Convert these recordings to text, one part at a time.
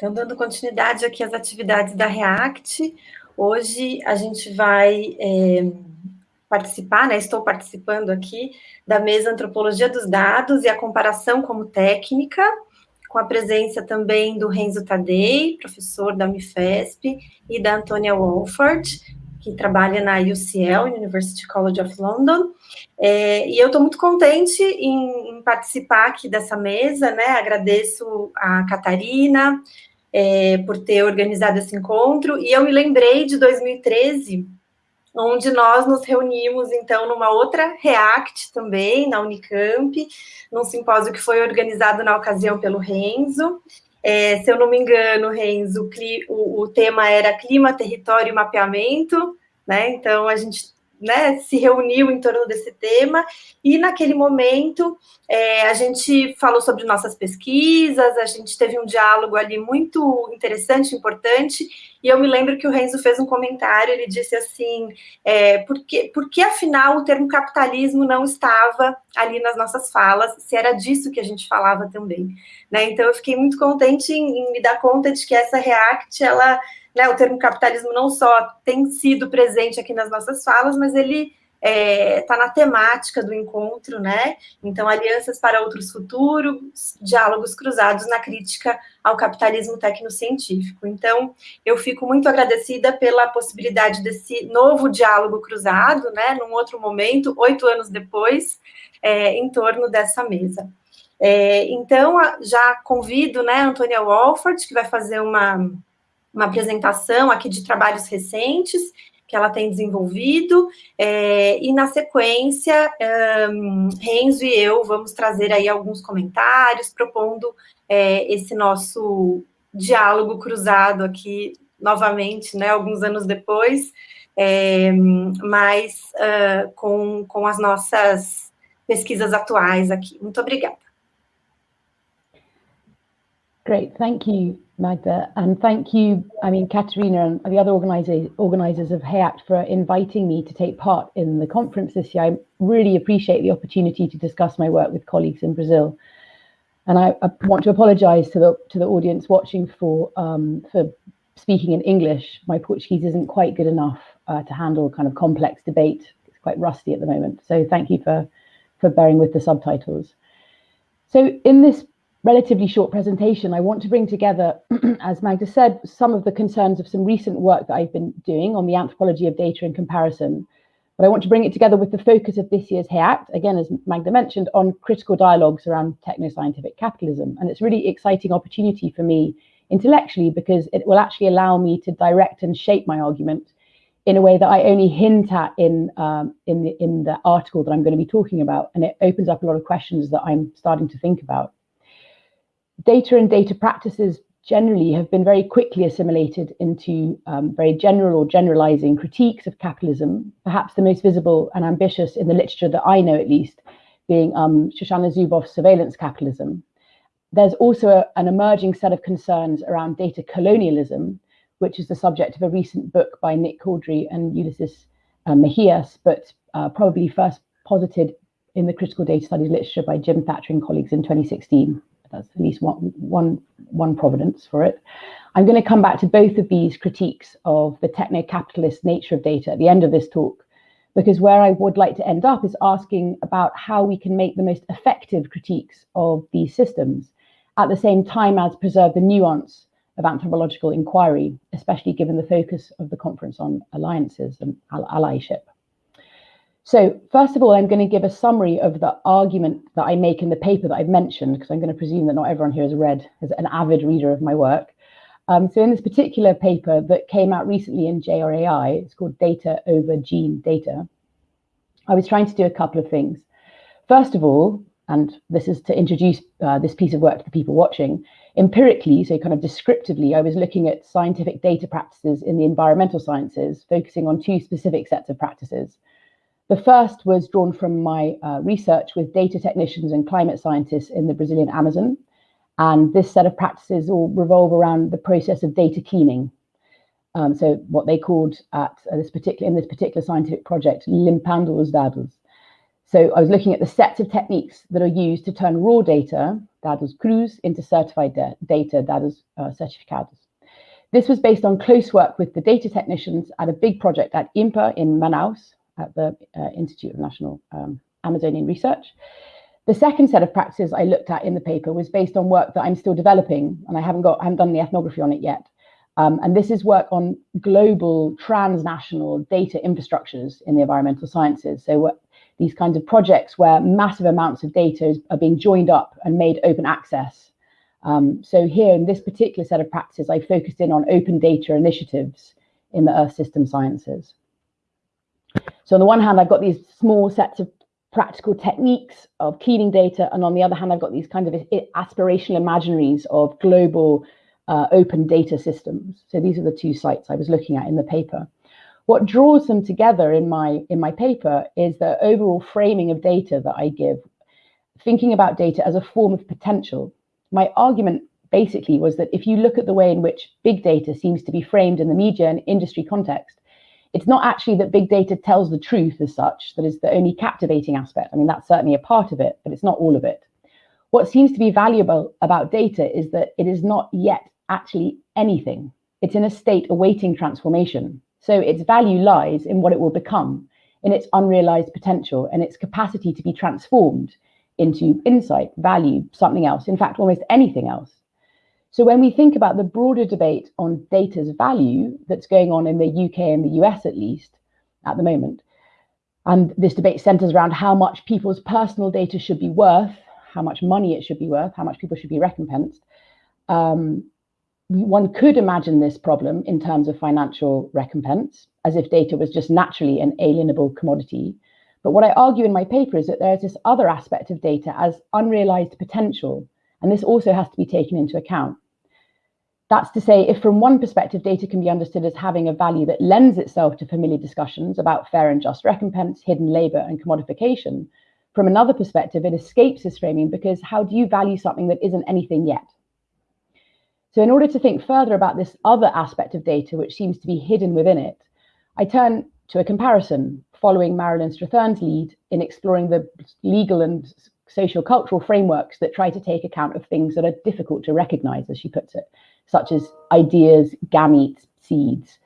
Então, dando continuidade aqui às atividades da REACT, hoje a gente vai é, participar, né, estou participando aqui, da mesa Antropologia dos Dados e a Comparação como Técnica, com a presença também do Renzo Tadei, professor da Unifesp, e da Antônia Wolford, que trabalha na UCL, University College of London, é, e eu estou muito contente em, em, participar aqui dessa mesa, né, agradeço a Catarina, é, por ter organizado esse encontro, e eu me lembrei de 2013, onde nós nos reunimos, então, numa outra REACT também, na Unicamp, num simpósio que foi organizado na ocasião pelo Renzo, é, se eu não me engano, Renzo, o, o tema era clima, território e mapeamento, né, então a gente né, se reuniu em torno desse tema, e naquele momento é, a gente falou sobre nossas pesquisas, a gente teve um diálogo ali muito interessante, importante, e eu me lembro que o Renzo fez um comentário, ele disse assim, é, por, que, por que afinal o termo capitalismo não estava ali nas nossas falas, se era disso que a gente falava também, né, então eu fiquei muito contente em, em me dar conta de que essa REACT, ela né, o termo capitalismo não só tem sido presente aqui nas nossas falas, mas ele está é, tá na temática do encontro, né? Então, alianças para outros futuros, diálogos cruzados na crítica ao capitalismo tecnocientífico. Então, eu fico muito agradecida pela possibilidade desse novo diálogo cruzado, né? Num outro momento, oito anos depois, é, em torno dessa mesa. É, então, já convido, né, Antônia Wolford, que vai fazer uma uma apresentação aqui de trabalhos recentes que ela tem desenvolvido, é, e na sequência, um, Renzo e eu vamos trazer aí alguns comentários, propondo é, esse nosso diálogo cruzado aqui, novamente, né, alguns anos depois, é, mas uh, com, com as nossas pesquisas atuais aqui. Muito obrigada. Great, thank you. Magda, and thank you, I mean, Katerina and the other organizers of REACT for inviting me to take part in the conference this year. I really appreciate the opportunity to discuss my work with colleagues in Brazil. And I, I want to apologize to the, to the audience watching for, um, for speaking in English. My Portuguese isn't quite good enough uh, to handle kind of complex debate. It's quite rusty at the moment. So thank you for, for bearing with the subtitles. So in this relatively short presentation, I want to bring together, as Magda said, some of the concerns of some recent work that I've been doing on the anthropology of data and comparison. But I want to bring it together with the focus of this year's REACT, again, as Magda mentioned, on critical dialogues around techno-scientific capitalism. And it's a really exciting opportunity for me intellectually because it will actually allow me to direct and shape my argument in a way that I only hint at in um, in the in the article that I'm going to be talking about, and it opens up a lot of questions that I'm starting to think about data and data practices generally have been very quickly assimilated into um, very general or generalizing critiques of capitalism, perhaps the most visible and ambitious in the literature that I know at least, being um, Shoshana Zuboff's surveillance capitalism. There's also a, an emerging set of concerns around data colonialism, which is the subject of a recent book by Nick Couldry and Ulysses uh, Mejias, but uh, probably first posited in the critical data studies literature by Jim Thatcher and colleagues in 2016. That's at least one, one, one providence for it. I'm going to come back to both of these critiques of the techno-capitalist nature of data at the end of this talk, because where I would like to end up is asking about how we can make the most effective critiques of these systems, at the same time as preserve the nuance of anthropological inquiry, especially given the focus of the conference on alliances and allyship. So first of all, I'm going to give a summary of the argument that I make in the paper that I've mentioned, because I'm going to presume that not everyone here has read, is an avid reader of my work. Um, so in this particular paper that came out recently in JRAI, it's called Data Ova Gene Data, I was trying to do a couple of things. First of all, and this is to introduce uh, this piece of work to the people watching, empirically, so kind of descriptively, I was looking at scientific data practices in the environmental sciences, focusing on two specific sets of practices. The first was drawn from my uh, research with data technicians and climate scientists in the Brazilian Amazon. And this set of practices all revolve around the process of data cleaning. Um, so what they called at uh, this particular in this particular scientific project, limpando os dados. So I was looking at the sets of techniques that are used to turn raw data, dados crus, into certified data, dados uh, certificados. This was based on close work with the data technicians at a big project at INPA in Manaus, at the uh, Institute of National um, Amazonian Research. The second set of practices I looked at in the paper was based on work that I'm still developing, and I haven't got, I haven't done the ethnography on it yet. Um, and this is work on global transnational data infrastructures in the environmental sciences. So these kinds of projects where massive amounts of data is, are being joined up and made open access. Um, so here in this particular set of practices, I focused in on open data initiatives in the Earth system sciences. So on the one hand, I've got these small sets of practical techniques of cleaning data. And on the other hand, I've got these kind of aspirational imaginaries of global uh, open data systems. So these are the two sites I was looking at in the paper. What draws them together in my, in my paper is the overall framing of data that I give, thinking about data as a form of potential. My argument basically was that if you look at the way in which big data seems to be framed in the media and industry context, it's not actually that big data tells the truth as such that is the only captivating aspect. I mean, that's certainly a part of it, but it's not all of it. What seems to be valuable about data is that it is not yet actually anything. It's in a state awaiting transformation. So its value lies in what it will become, in its unrealized potential and its capacity to be transformed into insight, value, something else, in fact, almost anything else. So when we think about the broader debate on data's value that's going on in the UK and the US at least at the moment, and this debate centers around how much people's personal data should be worth, how much money it should be worth, how much people should be recompensed. Um, one could imagine this problem in terms of financial recompense, as if data was just naturally an alienable commodity. But what I argue in my paper is that there is this other aspect of data as unrealized potential, and this also has to be taken into account. That's to say, if from one perspective, data can be understood as having a value that lends itself to familiar discussions about fair and just recompense, hidden labor, and commodification, from another perspective, it escapes this framing because how do you value something that isn't anything yet? So in order to think further about this other aspect of data, which seems to be hidden within it, I turn to a comparison following Marilyn Strathern's lead in exploring the legal and social cultural frameworks that try to take account of things that are difficult to recognize, as she puts it, such as ideas, gametes, seeds.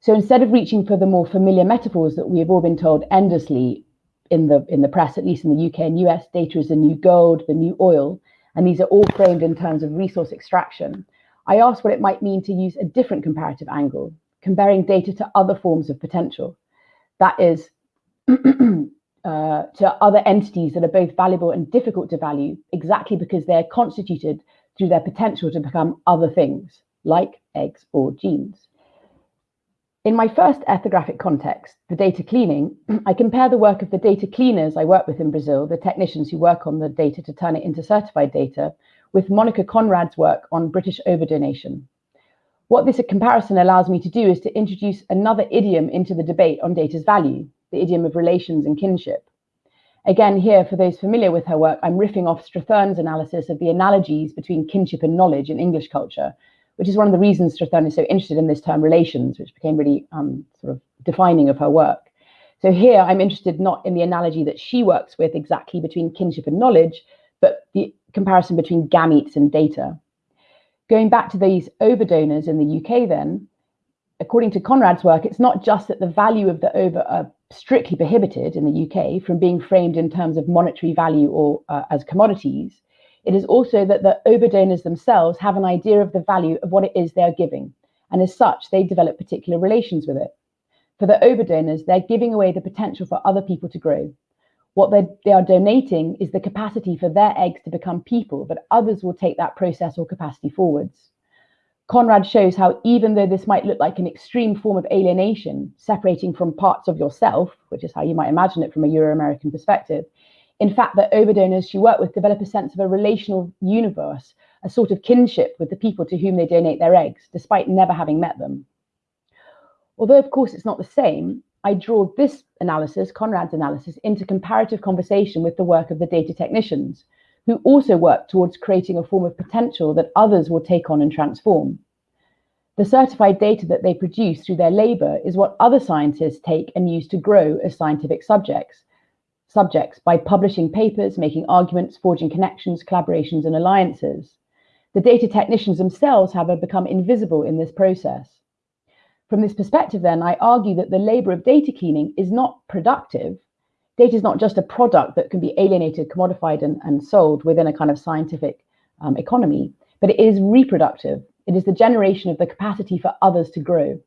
So instead of reaching for the more familiar metaphors that we have all been told endlessly in the, in the press, at least in the UK and US, data is the new gold, the new oil, and these are all framed in terms of resource extraction, I asked what it might mean to use a different comparative angle, comparing data to other forms of potential. That is, uh, to other entities that are both valuable and difficult to value, exactly because they're constituted through their potential to become other things, like eggs or genes. In my first ethnographic context, the data cleaning, I compare the work of the data cleaners I work with in Brazil, the technicians who work on the data to turn it into certified data, with Monica Konrad's work on British ova donation. What this comparison allows me to do is to introduce another idiom into the debate on data's value, the idiom of relations and kinship. Again, here, for those familiar with her work, I'm riffing off Strathern's analysis of the analogies between kinship and knowledge in English culture, which is one of the reasons Strathern is so interested in this term relations, which became really um, sort of defining of her work. So here I'm interested not in the analogy that she works with exactly between kinship and knowledge, but the comparison between gametes and data. Going back to these ova donors in the UK then, according to Konrad's work, it's not just that the value of the ova are strictly prohibited in the UK from being framed in terms of monetary value or uh, as commodities. It is also that the ova donors themselves have an idea of the value of what it is they are giving. And as such, they develop particular relations with it. For the ova donors, they're giving away the potential for other people to grow. What they are donating is the capacity for their eggs to become people, but others will take that process or capacity forwards. Konrad shows how even though this might look like an extreme form of alienation, separating from parts of yourself, which is how you might imagine it from a Euro-American perspective, in fact, the ova donors she worked with develop a sense of a relational universe, a sort of kinship with the people to whom they donate their eggs, despite never having met them. Although, of course, it's not the same, I draw this analysis, Konrad's analysis, into comparative conversation with the work of the data technicians, who also work towards creating a form of potential that others will take on and transform. The certified data that they produce through their labor is what other scientists take and use to grow as scientific subjects. subjects by publishing papers, making arguments, forging connections, collaborations, and alliances. The data technicians themselves, have become invisible in this process. From this perspective, then, I argue that the labor of data cleaning is not productive. Data is not just a product that can be alienated, commodified, and, and sold within a kind of scientific um, economy, but it is reproductive. It is the generation of the capacity for others to grow.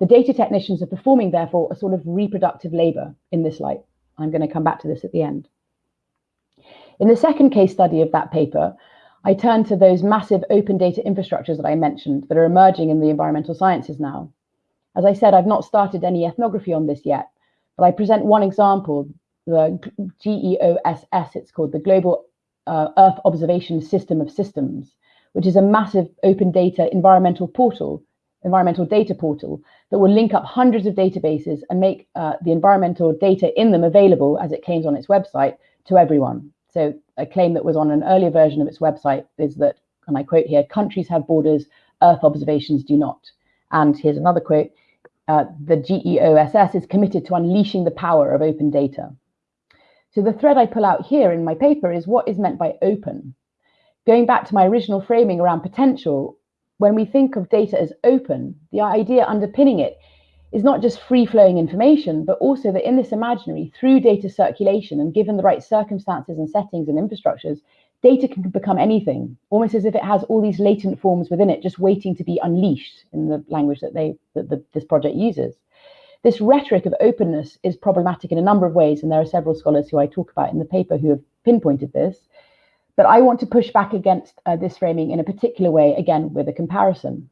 The data technicians are performing, therefore, a sort of reproductive labor in this light. I'm going to come back to this at the end. In the second case study of that paper, I turn to those massive open data infrastructures that I mentioned that are emerging in the environmental sciences now. As I said, I've not started any ethnography on this yet, but I present one example, the GEOSS, it's called the Global uh, Earth Observation System of Systems, which is a massive open data environmental portal, environmental data portal that will link up hundreds of databases and make uh, the environmental data in them available, as it claims on its website, to everyone. So a claim that was on an earlier version of its website is that, and I quote here, countries have borders, Earth observations do not. And here's another quote, uh, the GEOSS is committed to unleashing the power of open data. So the thread I pull out here in my paper is what is meant by open. Going back to my original framing around potential, when we think of data as open, the idea underpinning it is not just free flowing information, but also that in this imaginary, through data circulation and given the right circumstances and settings and infrastructures, data can become anything, almost as if it has all these latent forms within it, just waiting to be unleashed in the language that they that the, this project uses. This rhetoric of openness is problematic in a number of ways, and there are several scholars who I talk about in the paper who have pinpointed this. But I want to push back against uh, this framing in a particular way, again, with a comparison.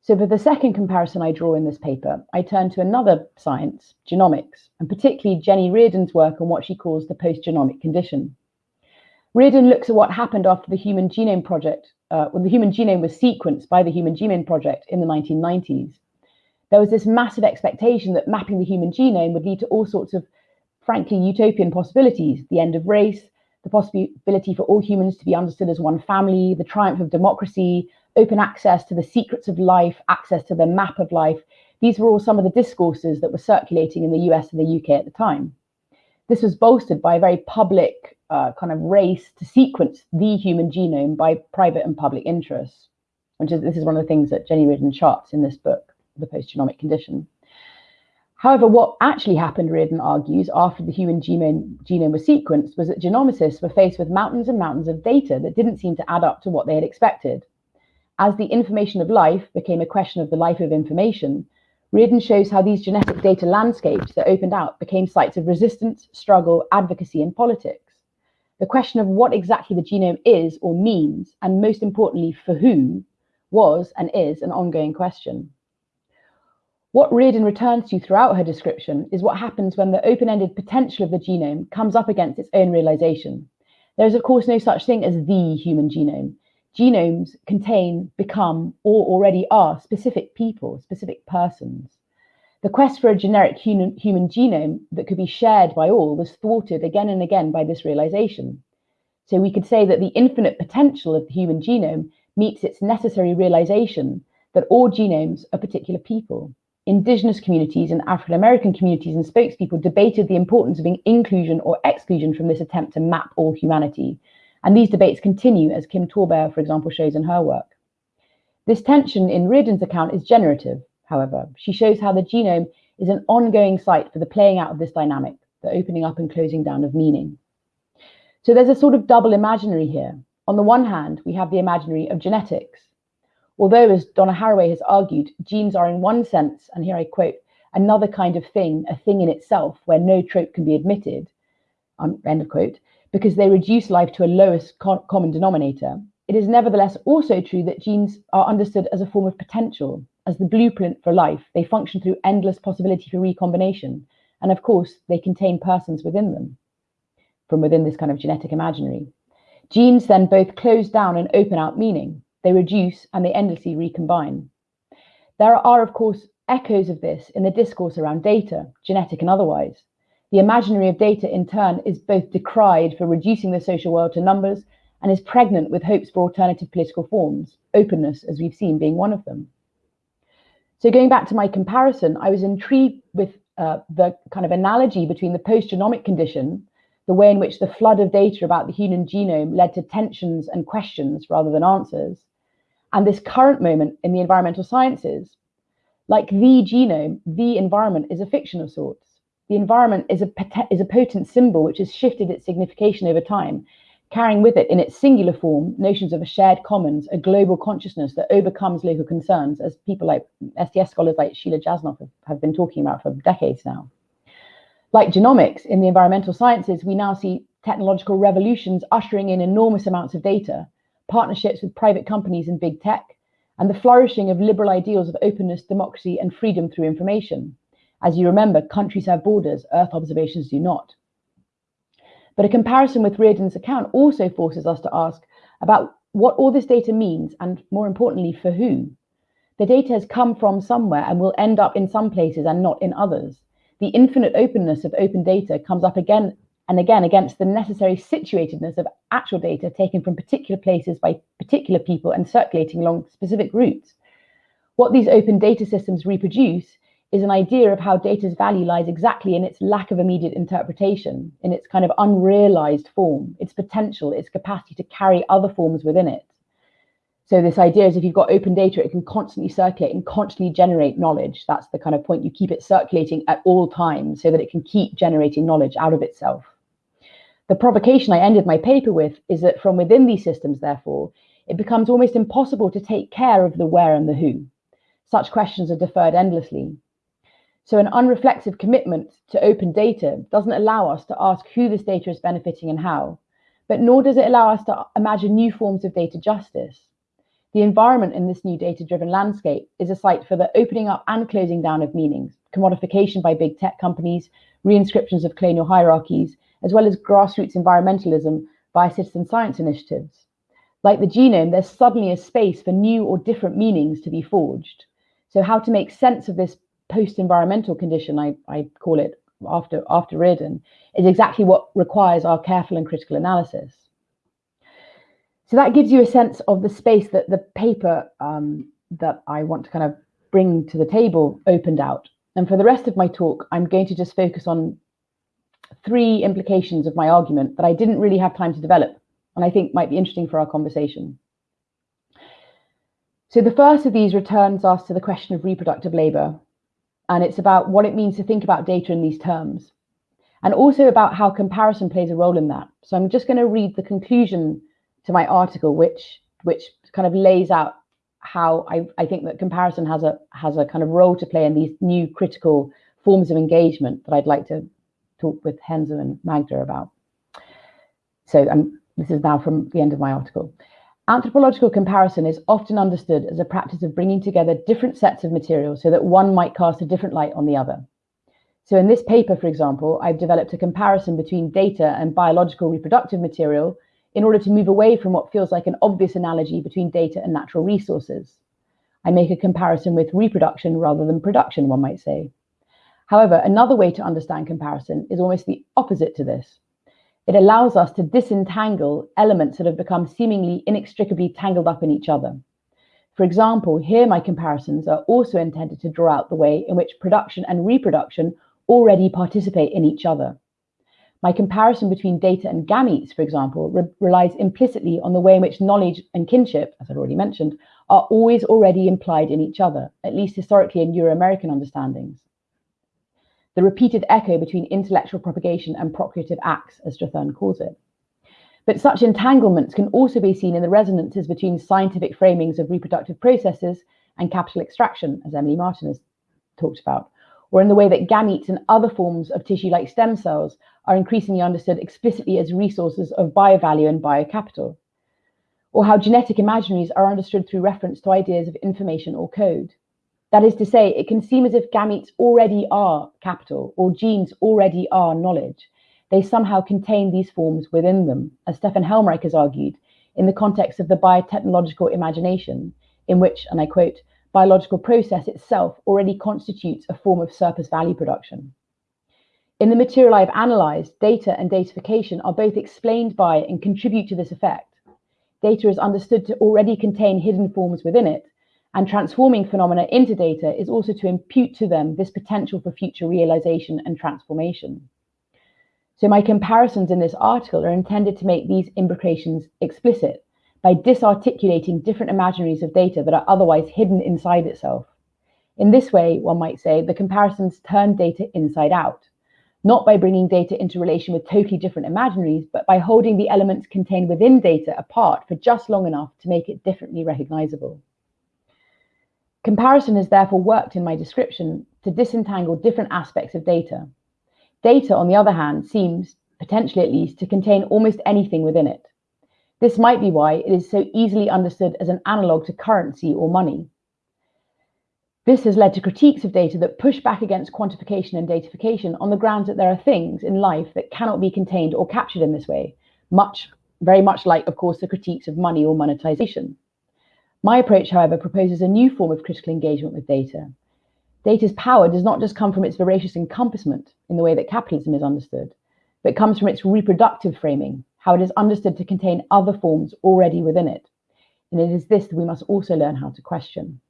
So for the second comparison I draw in this paper, I turn to another science, genomics, and particularly Jenny Reardon's work on what she calls the post-genomic condition. Reardon looks at what happened after the Human Genome Project, uh, when the human genome was sequenced by the Human Genome Project in the 1990s. There was this massive expectation that mapping the human genome would lead to all sorts of, frankly, utopian possibilities, the end of race, the possibility for all humans to be understood as one family, the triumph of democracy, open access to the secrets of life, access to the map of life. These were all some of the discourses that were circulating in the US and the UK at the time. This was bolstered by a very public uh, kind of race to sequence the human genome by private and public interests, which is this is one of the things that Jenny Reardon charts in this book, The Post-Genomic Condition. However, what actually happened, Reardon argues, after the human genome, genome was sequenced was that genomicists were faced with mountains and mountains of data that didn't seem to add up to what they had expected. As the information of life became a question of the life of information, Reardon shows how these genetic data landscapes that opened out became sites of resistance, struggle, advocacy, and politics. The question of what exactly the genome is or means, and most importantly, for who, was and is an ongoing question. What Reardon returns to throughout her description is what happens when the open-ended potential of the genome comes up against its own realization. There is, of course, no such thing as the human genome genomes contain, become, or already are specific people, specific persons. The quest for a generic human, human genome that could be shared by all was thwarted again and again by this realization. So we could say that the infinite potential of the human genome meets its necessary realization that all genomes are particular people. Indigenous communities and African American communities and spokespeople debated the importance of inclusion or exclusion from this attempt to map all humanity, and these debates continue, as Kim TallBear, for example, shows in her work. This tension in Reardon's account is generative, however. She shows how the genome is an ongoing site for the playing out of this dynamic, the opening up and closing down of meaning. So there's a sort of double imaginary here. On the one hand, we have the imaginary of genetics. Although, as Donna Haraway has argued, genes are in one sense, and here I quote, another kind of thing, a thing in itself, where no trope can be admitted, um, end of quote, because they reduce life to a lowest co common denominator, it is nevertheless also true that genes are understood as a form of potential. As the blueprint for life, they function through endless possibility for recombination. And of course, they contain persons within them from within this kind of genetic imaginary. Genes then both close down and open out meaning. They reduce and they endlessly recombine. There are, of course, echoes of this in the discourse around data, genetic and otherwise. The imaginary of data, in turn, is both decried for reducing the social world to numbers and is pregnant with hopes for alternative political forms, openness, as we've seen, being one of them. So going back to my comparison, I was intrigued with uh, the kind of analogy between the post-genomic condition, the way in which the flood of data about the human genome led to tensions and questions rather than answers, and this current moment in the environmental sciences. Like the genome, the environment is a fiction of sorts. The environment is a, is a potent symbol which has shifted its signification over time carrying with it in its singular form notions of a shared commons, a global consciousness that overcomes local concerns, as people like STS scholars like Sheila Jasanoff have, have been talking about for decades now. Like genomics, in the environmental sciences, we now see technological revolutions ushering in enormous amounts of data, partnerships with private companies and big tech, and the flourishing of liberal ideals of openness, democracy, and freedom through information. As you remember, countries have borders, Earth observations do not. But a comparison with Reardon's account also forces us to ask about what all this data means and more importantly, for who. The data has come from somewhere and will end up in some places and not in others. The infinite openness of open data comes up again and again against the necessary situatedness of actual data taken from particular places by particular people and circulating along specific routes. What these open data systems reproduce is an idea of how data's value lies exactly in its lack of immediate interpretation, in its kind of unrealized form, its potential, its capacity to carry other forms within it. So this idea is if you've got open data, it can constantly circulate and constantly generate knowledge. That's the kind of point you keep it circulating at all times so that it can keep generating knowledge out of itself. The provocation I ended my paper with is that from within these systems, therefore, it becomes almost impossible to take care of the where and the who. Such questions are deferred endlessly. So an unreflexive commitment to open data doesn't allow us to ask who this data is benefiting and how, but nor does it allow us to imagine new forms of data justice. The environment in this new data-driven landscape is a site for the opening up and closing down of meanings, commodification by big tech companies, reinscriptions of colonial hierarchies, as well as grassroots environmentalism via citizen science initiatives. Like the genome, there's suddenly a space for new or different meanings to be forged. So how to make sense of this post-environmental condition, I, I call it after after Reardon, is exactly what requires our careful and critical analysis. So that gives you a sense of the space that the paper um, that I want to kind of bring to the table opened out. And for the rest of my talk, I'm going to just focus on three implications of my argument that I didn't really have time to develop and I think might be interesting for our conversation. So the first of these returns us to the question of reproductive labour and it's about what it means to think about data in these terms, and also about how comparison plays a role in that. So I'm just going to read the conclusion to my article, which which kind of lays out how I, I think that comparison has a has a kind of role to play in these new critical forms of engagement that I'd like to talk with Renzo and Magda about. So um, this is now from the end of my article. Anthropological comparison is often understood as a practice of bringing together different sets of materials so that one might cast a different light on the other. So in this paper, for example, I've developed a comparison between data and biological reproductive material in order to move away from what feels like an obvious analogy between data and natural resources. I make a comparison with reproduction rather than production, one might say. However, another way to understand comparison is almost the opposite to this. It allows us to disentangle elements that have become seemingly inextricably tangled up in each other. For example, here my comparisons are also intended to draw out the way in which production and reproduction already participate in each other. My comparison between data and gametes, for example, re relies implicitly on the way in which knowledge and kinship, as I've already mentioned, are always already implied in each other, at least historically in Euro-American understandings the repeated echo between intellectual propagation and procreative acts, as Strathern calls it. But such entanglements can also be seen in the resonances between scientific framings of reproductive processes and capital extraction, as Emily Martin has talked about, or in the way that gametes and other forms of tissue like stem cells are increasingly understood explicitly as resources of biovalue and biocapital, or how genetic imaginaries are understood through reference to ideas of information or code. That is to say, it can seem as if gametes already are capital or genes already are knowledge. They somehow contain these forms within them, as Stefan Helmreich has argued, in the context of the biotechnological imagination, in which, and I quote, biological process itself already constitutes a form of surplus value production. In the material I've analysed, data and datification are both explained by and contribute to this effect. Data is understood to already contain hidden forms within it, and transforming phenomena into data is also to impute to them this potential for future realization and transformation. So my comparisons in this article are intended to make these imbrications explicit by disarticulating different imaginaries of data that are otherwise hidden inside itself. In this way, one might say, the comparisons turn data inside out, not by bringing data into relation with totally different imaginaries, but by holding the elements contained within data apart for just long enough to make it differently recognizable. Comparison has therefore worked in my description to disentangle different aspects of data. Data, on the other hand, seems, potentially at least, to contain almost anything within it. This might be why it is so easily understood as an analog to currency or money. This has led to critiques of data that push back against quantification and datafication on the grounds that there are things in life that cannot be contained or captured in this way, much, very much like, of course, the critiques of money or monetization. My approach, however, proposes a new form of critical engagement with data. Data's power does not just come from its voracious encompassment in the way that capitalism is understood, but comes from its reproductive framing, how it is understood to contain other forms already within it. And it is this that we must also learn how to question.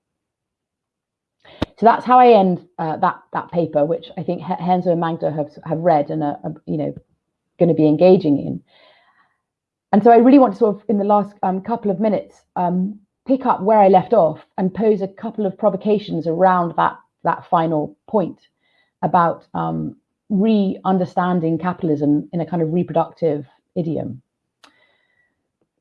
So that's how I end uh, that that paper, which I think Renzo and Magda have have read and are, are you know going to be engaging in. And so I really want to sort of in the last um, couple of minutes um, pick up where I left off and pose a couple of provocations around that that final point about um, re-understanding capitalism in a kind of reproductive idiom.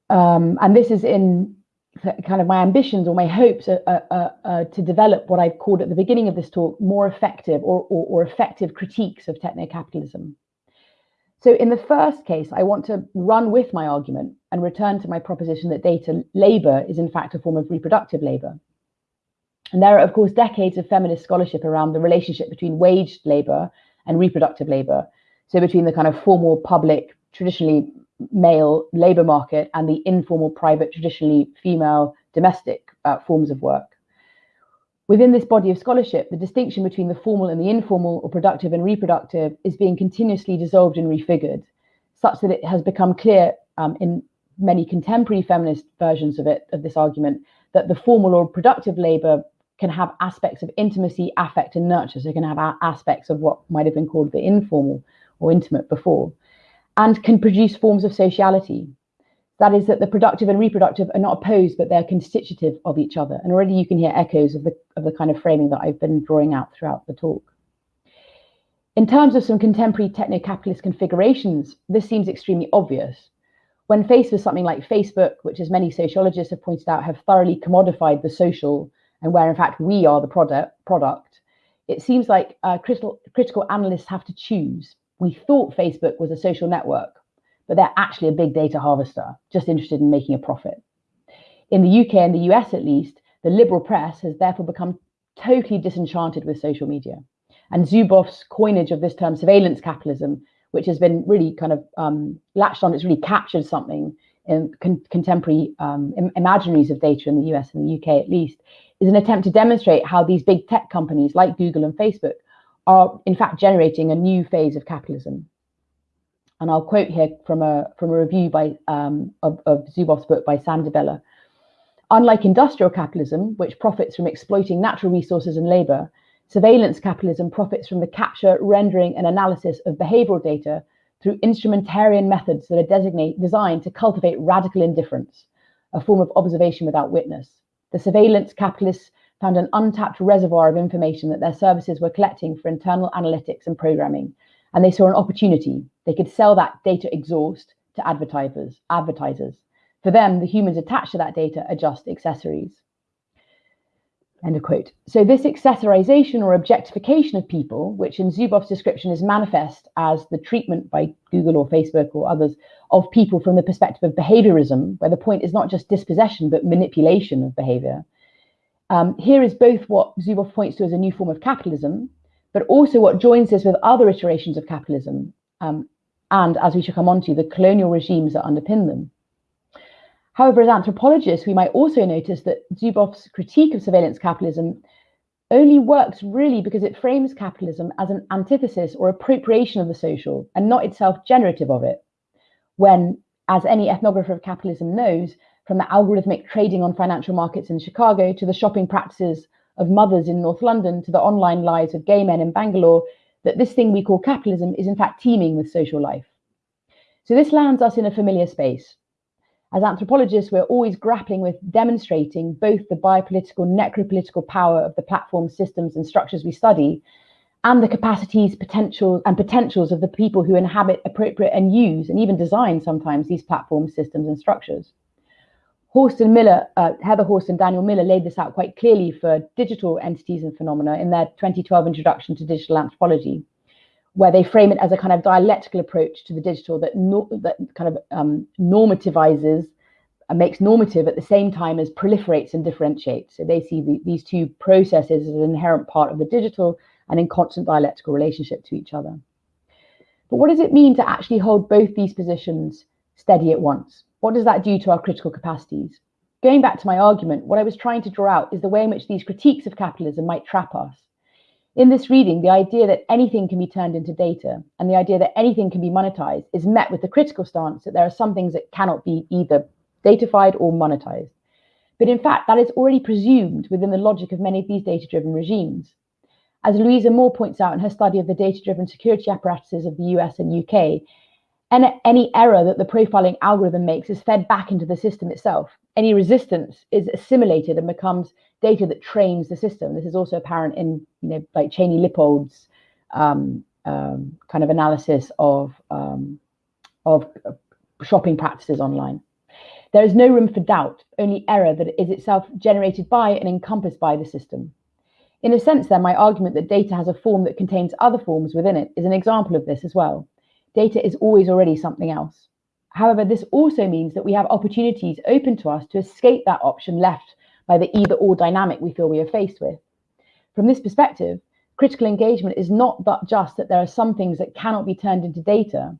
Um, and this is in kind of my ambitions or my hopes are, are, are, to develop what I've called at the beginning of this talk more effective or, or, or effective critiques of techno-capitalism. So in the first case, I want to run with my argument and return to my proposition that data labor is in fact a form of reproductive labor. And there are, of course, decades of feminist scholarship around the relationship between waged labor and reproductive labor. So between the kind of formal public, traditionally male labor market and the informal, private, traditionally female domestic uh, forms of work. Within this body of scholarship, the distinction between the formal and the informal or productive and reproductive is being continuously dissolved and refigured, such that it has become clear um, in many contemporary feminist versions of it, of this argument, that the formal or productive labor can have aspects of intimacy, affect, and nurture. So it can have aspects of what might have been called the informal or intimate before, and can produce forms of sociality. That is that the productive and reproductive are not opposed, but they're constitutive of each other. And already you can hear echoes of the, of the kind of framing that I've been drawing out throughout the talk. In terms of some contemporary techno-capitalist configurations, this seems extremely obvious. When faced with something like Facebook, which as many sociologists have pointed out, have thoroughly commodified the social and where in fact we are the product, product it seems like uh, critical, critical analysts have to choose. We thought Facebook was a social network, but they're actually a big data harvester, just interested in making a profit. In the UK and the US, at least, the liberal press has therefore become totally disenchanted with social media. And Zuboff's coinage of this term, surveillance capitalism, which has been really kind of um, latched on, it's really captured something in con contemporary um, Im imaginaries of data in the US and the UK at least, is an attempt to demonstrate how these big tech companies like Google and Facebook are in fact generating a new phase of capitalism. And I'll quote here from a, from a review by, um, of, of Zuboff's book by Sam DiBella. Unlike industrial capitalism, which profits from exploiting natural resources and labor, surveillance capitalism profits from the capture, rendering, and analysis of behavioral data through instrumentarian methods that are designed to cultivate radical indifference, a form of observation without witness. The surveillance capitalists found an untapped reservoir of information that their services were collecting for internal analytics and programming, and they saw an opportunity. They could sell that data exhaust to advertisers. Advertisers. For them, the humans attached to that data are just accessories. End of quote. So this accessorization or objectification of people, which in Zuboff's description is manifest as the treatment by Google or Facebook or others of people from the perspective of behaviorism, where the point is not just dispossession, but manipulation of behavior. Um, here is both what Zuboff points to as a new form of capitalism, but also what joins this with other iterations of capitalism, um, and as we shall come on to, the colonial regimes that underpin them. However, as anthropologists, we might also notice that Zuboff's critique of surveillance capitalism only works really because it frames capitalism as an antithesis or appropriation of the social and not itself generative of it. When, as any ethnographer of capitalism knows, from the algorithmic trading on financial markets in Chicago to the shopping practices of mothers in North London to the online lives of gay men in Bangalore, that this thing we call capitalism is in fact teeming with social life. So this lands us in a familiar space. As anthropologists, we're always grappling with demonstrating both the biopolitical, necropolitical power of the platform systems and structures we study, and the capacities, potentials, and potentials of the people who inhabit, appropriate, and use, and even design sometimes these platform systems and structures. Horst and Miller, uh, Heather Horst and Daniel Miller laid this out quite clearly for digital entities and phenomena in their 2012 introduction to digital anthropology, where they frame it as a kind of dialectical approach to the digital that, no, that kind of um, normativizes and makes normative at the same time as proliferates and differentiates. So they see the, these two processes as an inherent part of the digital and in constant dialectical relationship to each other. But what does it mean to actually hold both these positions steady at once? What does that do to our critical capacities? Going back to my argument, what I was trying to draw out is the way in which these critiques of capitalism might trap us. In this reading, the idea that anything can be turned into data and the idea that anything can be monetized is met with the critical stance that there are some things that cannot be either datafied or monetized. But in fact, that is already presumed within the logic of many of these data-driven regimes. As Louise Amoore points out in her study of the data-driven security apparatuses of the US and UK, and any error that the profiling algorithm makes is fed back into the system itself. Any resistance is assimilated and becomes data that trains the system. This is also apparent in, you know, like Cheney Lippold's um, um, kind of analysis of um, of shopping practices online. There is no room for doubt, only error that is itself generated by and encompassed by the system. In a sense, then, my argument that data has a form that contains other forms within it is an example of this as well data is always already something else. However, this also means that we have opportunities open to us to escape that option left by the either or dynamic we feel we are faced with. From this perspective, critical engagement is not that just that there are some things that cannot be turned into data,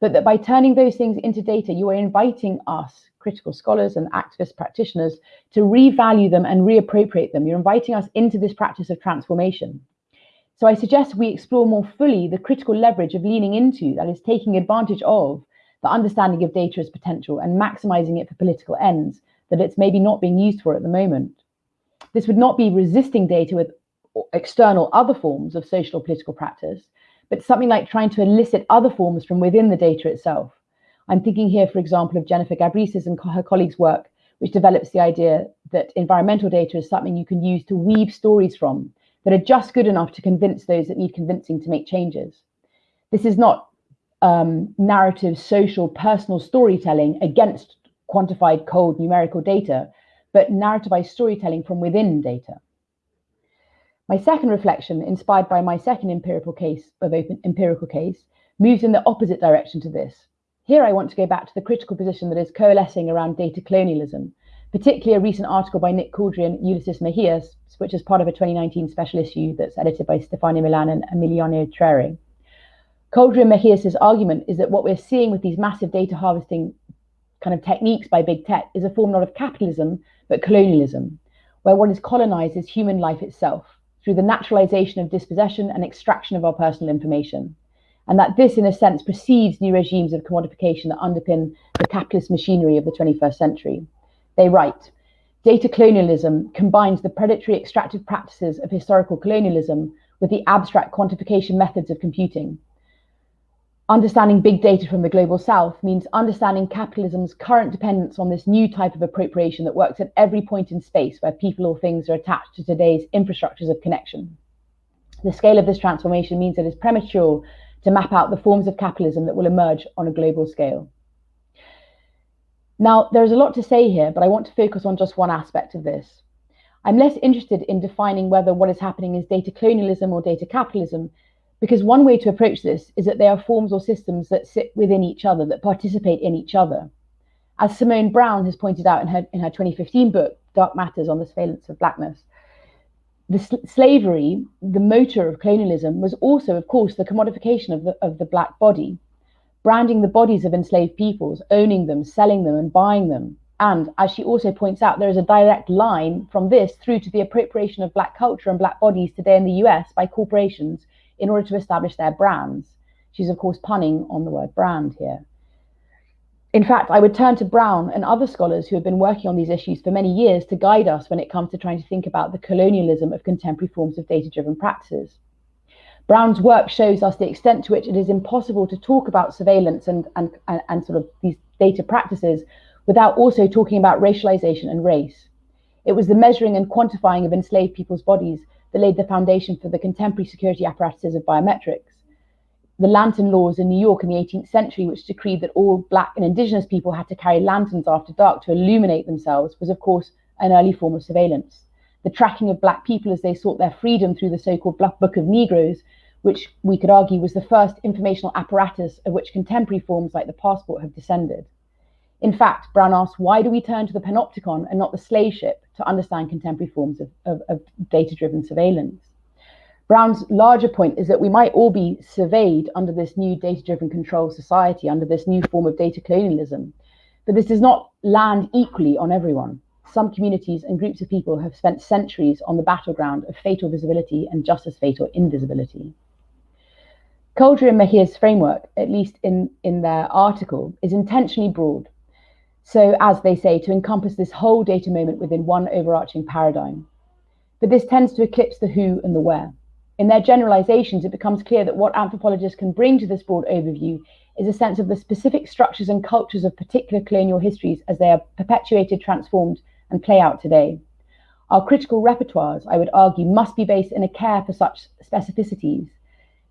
but that by turning those things into data, you are inviting us, critical scholars and activist practitioners, to revalue them and reappropriate them. You're inviting us into this practice of transformation. So I suggest we explore more fully the critical leverage of leaning into, that is taking advantage of, the understanding of data as potential and maximizing it for political ends that it's maybe not being used for at the moment. This would not be resisting data with external other forms of social or political practice, but something like trying to elicit other forms from within the data itself. I'm thinking here, for example, of Jennifer Gabrys's and her colleagues' work, which develops the idea that environmental data is something you can use to weave stories from that are just good enough to convince those that need convincing to make changes. This is not um, narrative, social, personal storytelling against quantified, cold, numerical data, but narrativized storytelling from within data. My second reflection, inspired by my second empirical case of open empirical case, moves in the opposite direction to this. Here I want to go back to the critical position that is coalescing around data colonialism, particularly a recent article by Nick Couldry and Ulysses Mejias, which is part of a 2019 special issue that's edited by Stefania Milan and Emiliano Treré. Couldry and Mejias' argument is that what we're seeing with these massive data harvesting kind of techniques by big tech is a form not of capitalism, but colonialism, where what is colonized is human life itself through the naturalization of dispossession and extraction of our personal information. And that this, in a sense, precedes new regimes of commodification that underpin the capitalist machinery of the 21st century. They write, data colonialism combines the predatory extractive practices of historical colonialism with the abstract quantification methods of computing. Understanding big data from the global south means understanding capitalism's current dependence on this new type of appropriation that works at every point in space where people or things are attached to today's infrastructures of connection. The scale of this transformation means it is premature to map out the forms of capitalism that will emerge on a global scale. Now, there's a lot to say here, but I want to focus on just one aspect of this. I'm less interested in defining whether what is happening is data colonialism or data capitalism, because one way to approach this is that they are forms or systems that sit within each other, that participate in each other. As Simone Browne has pointed out in her, in her 2015 book, Dark Matters on the Surveillance of Blackness, the sl slavery, the motor of colonialism, was also, of course, the commodification of the, of the black body branding the bodies of enslaved peoples, owning them, selling them, and buying them. And as she also points out, there is a direct line from this through to the appropriation of Black culture and Black bodies today in the US by corporations in order to establish their brands. She's, of course, punning on the word brand here. In fact, I would turn to Browne and other scholars who have been working on these issues for many years to guide us when it comes to trying to think about the colonialism of contemporary forms of data-driven practices. Browne's work shows us the extent to which it is impossible to talk about surveillance and, and, and, and sort of these data practices without also talking about racialization and race. It was the measuring and quantifying of enslaved people's bodies that laid the foundation for the contemporary security apparatuses of biometrics the lantern laws in New York in the 18th century, which decreed that all black and indigenous people had to carry lanterns after dark to illuminate themselves, was of course an early form of surveillance. The tracking of black people as they sought their freedom through the so-called Black Book of Negroes, which we could argue was the first informational apparatus of which contemporary forms like the passport have descended. In fact, Browne asks, why do we turn to the panopticon and not the slave ship to understand contemporary forms of, of, of data-driven surveillance? Browne's larger point is that we might all be surveyed under this new data-driven control society, under this new form of data colonialism. But this does not land equally on everyone. Some communities and groups of people have spent centuries on the battleground of fatal visibility and just as fatal invisibility. Couldry and Mejias' framework, at least in, in their article, is intentionally broad. So, as they say, to encompass this whole data moment within one overarching paradigm. But this tends to eclipse the who and the where. In their generalizations, it becomes clear that what anthropologists can bring to this broad overview is a sense of the specific structures and cultures of particular colonial histories as they are perpetuated, transformed, and play out today. Our critical repertoires, I would argue, must be based in a care for such specificities,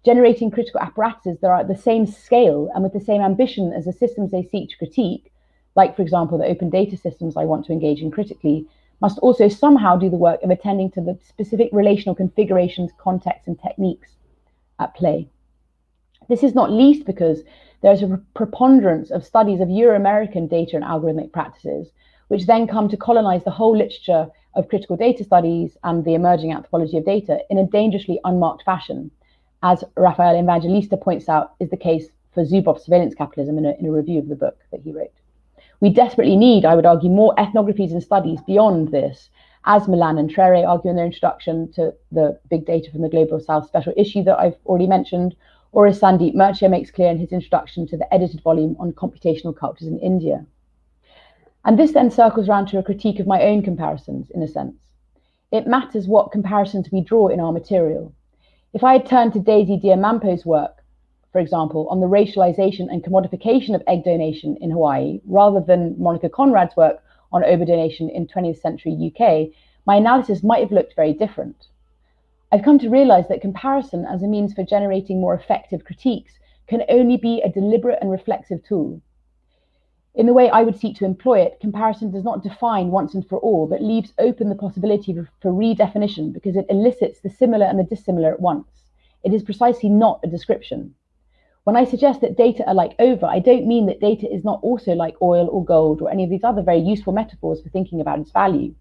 generating critical apparatuses that are at the same scale and with the same ambition as the systems they seek to critique, like, for example, the open data systems I want to engage in critically, must also somehow do the work of attending to the specific relational configurations, contexts, and techniques at play. This is not least because there's a preponderance of studies of Euro-American data and algorithmic practices, which then come to colonize the whole literature of critical data studies and the emerging anthropology of data in a dangerously unmarked fashion, as Rafael Evangelista points out is the case for Zuboff's surveillance capitalism in a, in a review of the book that he wrote. We desperately need, I would argue, more ethnographies and studies beyond this, as Milan and Treré argue in their introduction to the Big Data from the Global South special issue that I've already mentioned, or as Sandeep Mertia makes clear in his introduction to the edited volume on computational cultures in India. And this then circles around to a critique of my own comparisons, in a sense. It matters what comparisons we draw in our material. If I had turned to Daisy Deomampo's work, for example, on the racialization and commodification of egg donation in Hawaii, rather than Monica Konrad's work on ova donation in 20th century UK, my analysis might have looked very different. I've come to realize that comparison as a means for generating more effective critiques can only be a deliberate and reflexive tool. In the way I would seek to employ it, comparison does not define once and for all, but leaves open the possibility for redefinition because it elicits the similar and the dissimilar at once. It is precisely not a description. When I suggest that data are like ova, I don't mean that data is not also like oil or gold or any of these other very useful metaphors for thinking about its value.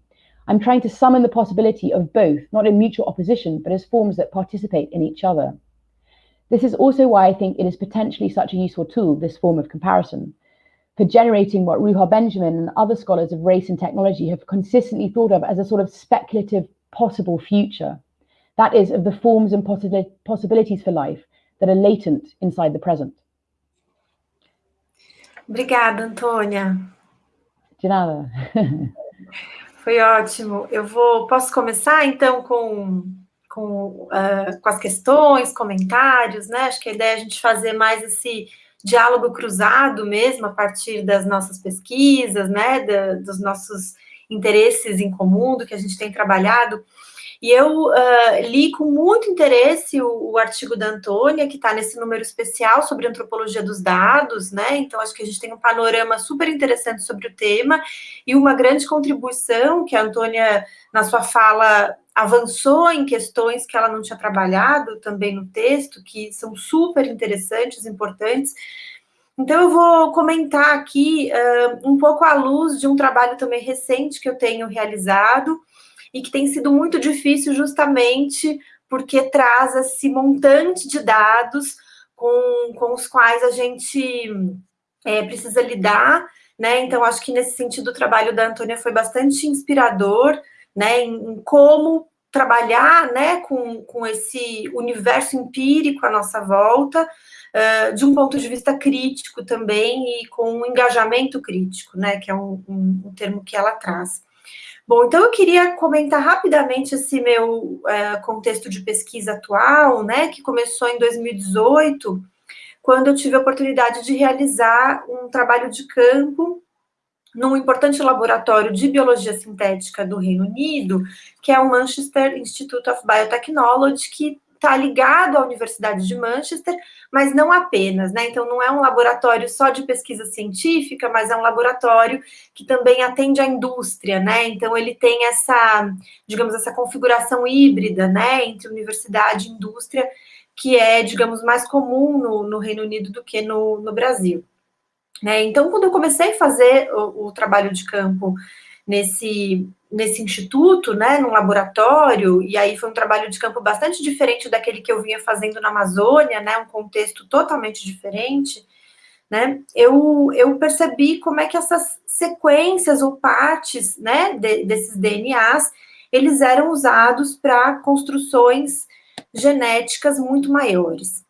I'm trying to summon the possibility of both, not in mutual opposition, but as forms that participate in each other. This is also why I think it is potentially such a useful tool, this form of comparison, for generating what Ruha Benjamin and other scholars of race and technology have consistently thought of as a sort of speculative possible future. That is, of the forms and possibilities for life that are latent inside the present. Obrigada, Antônia. De nada. Foi ótimo. Eu vou, posso começar então com, com, uh, com as questões, comentários, né? Acho que a ideia é a gente fazer mais esse diálogo cruzado mesmo a partir das nossas pesquisas, né? Da, dos nossos interesses em comum, do que a gente tem trabalhado. E eu uh, li com muito interesse o, o artigo da Antônia, que está nesse número especial sobre antropologia dos dados, né? Então, acho que a gente tem um panorama super interessante sobre o tema e uma grande contribuição que a Antônia, na sua fala, avançou em questões que ela não tinha trabalhado também no texto, que são super interessantes, importantes. Então, eu vou comentar aqui uh, um pouco à luz de um trabalho também recente que eu tenho realizado, e que tem sido muito difícil justamente porque traz esse montante de dados com, com os quais a gente é, precisa lidar, né? Então, acho que nesse sentido o trabalho da Antônia foi bastante inspirador, né? Em, em como trabalhar né, com, com esse universo empírico à nossa volta, uh, de um ponto de vista crítico também, e com um engajamento crítico, né, que é um, um, um termo que ela traz. Bom, então eu queria comentar rapidamente esse meu uh, contexto de pesquisa atual, né, que começou em 2018, quando eu tive a oportunidade de realizar um trabalho de campo num importante laboratório de biologia sintética do Reino Unido, que é o Manchester Institute of Biotechnology, que está ligado à Universidade de Manchester, mas não apenas, né? Então, não é um laboratório só de pesquisa científica, mas é um laboratório que também atende à indústria, né? Então, ele tem essa, digamos, essa configuração híbrida, né, entre universidade e indústria, que é, digamos, mais comum no, no Reino Unido do que no, no Brasil. Né? Então, quando eu comecei a fazer o, o, trabalho de campo nesse, nesse instituto, né, no laboratório, e aí foi um trabalho de campo bastante diferente daquele que eu vinha fazendo na Amazônia, né, um contexto totalmente diferente, né, eu, eu percebi como é que essas sequências ou partes, né, de, desses DNAs, eles eram usados para construções genéticas muito maiores.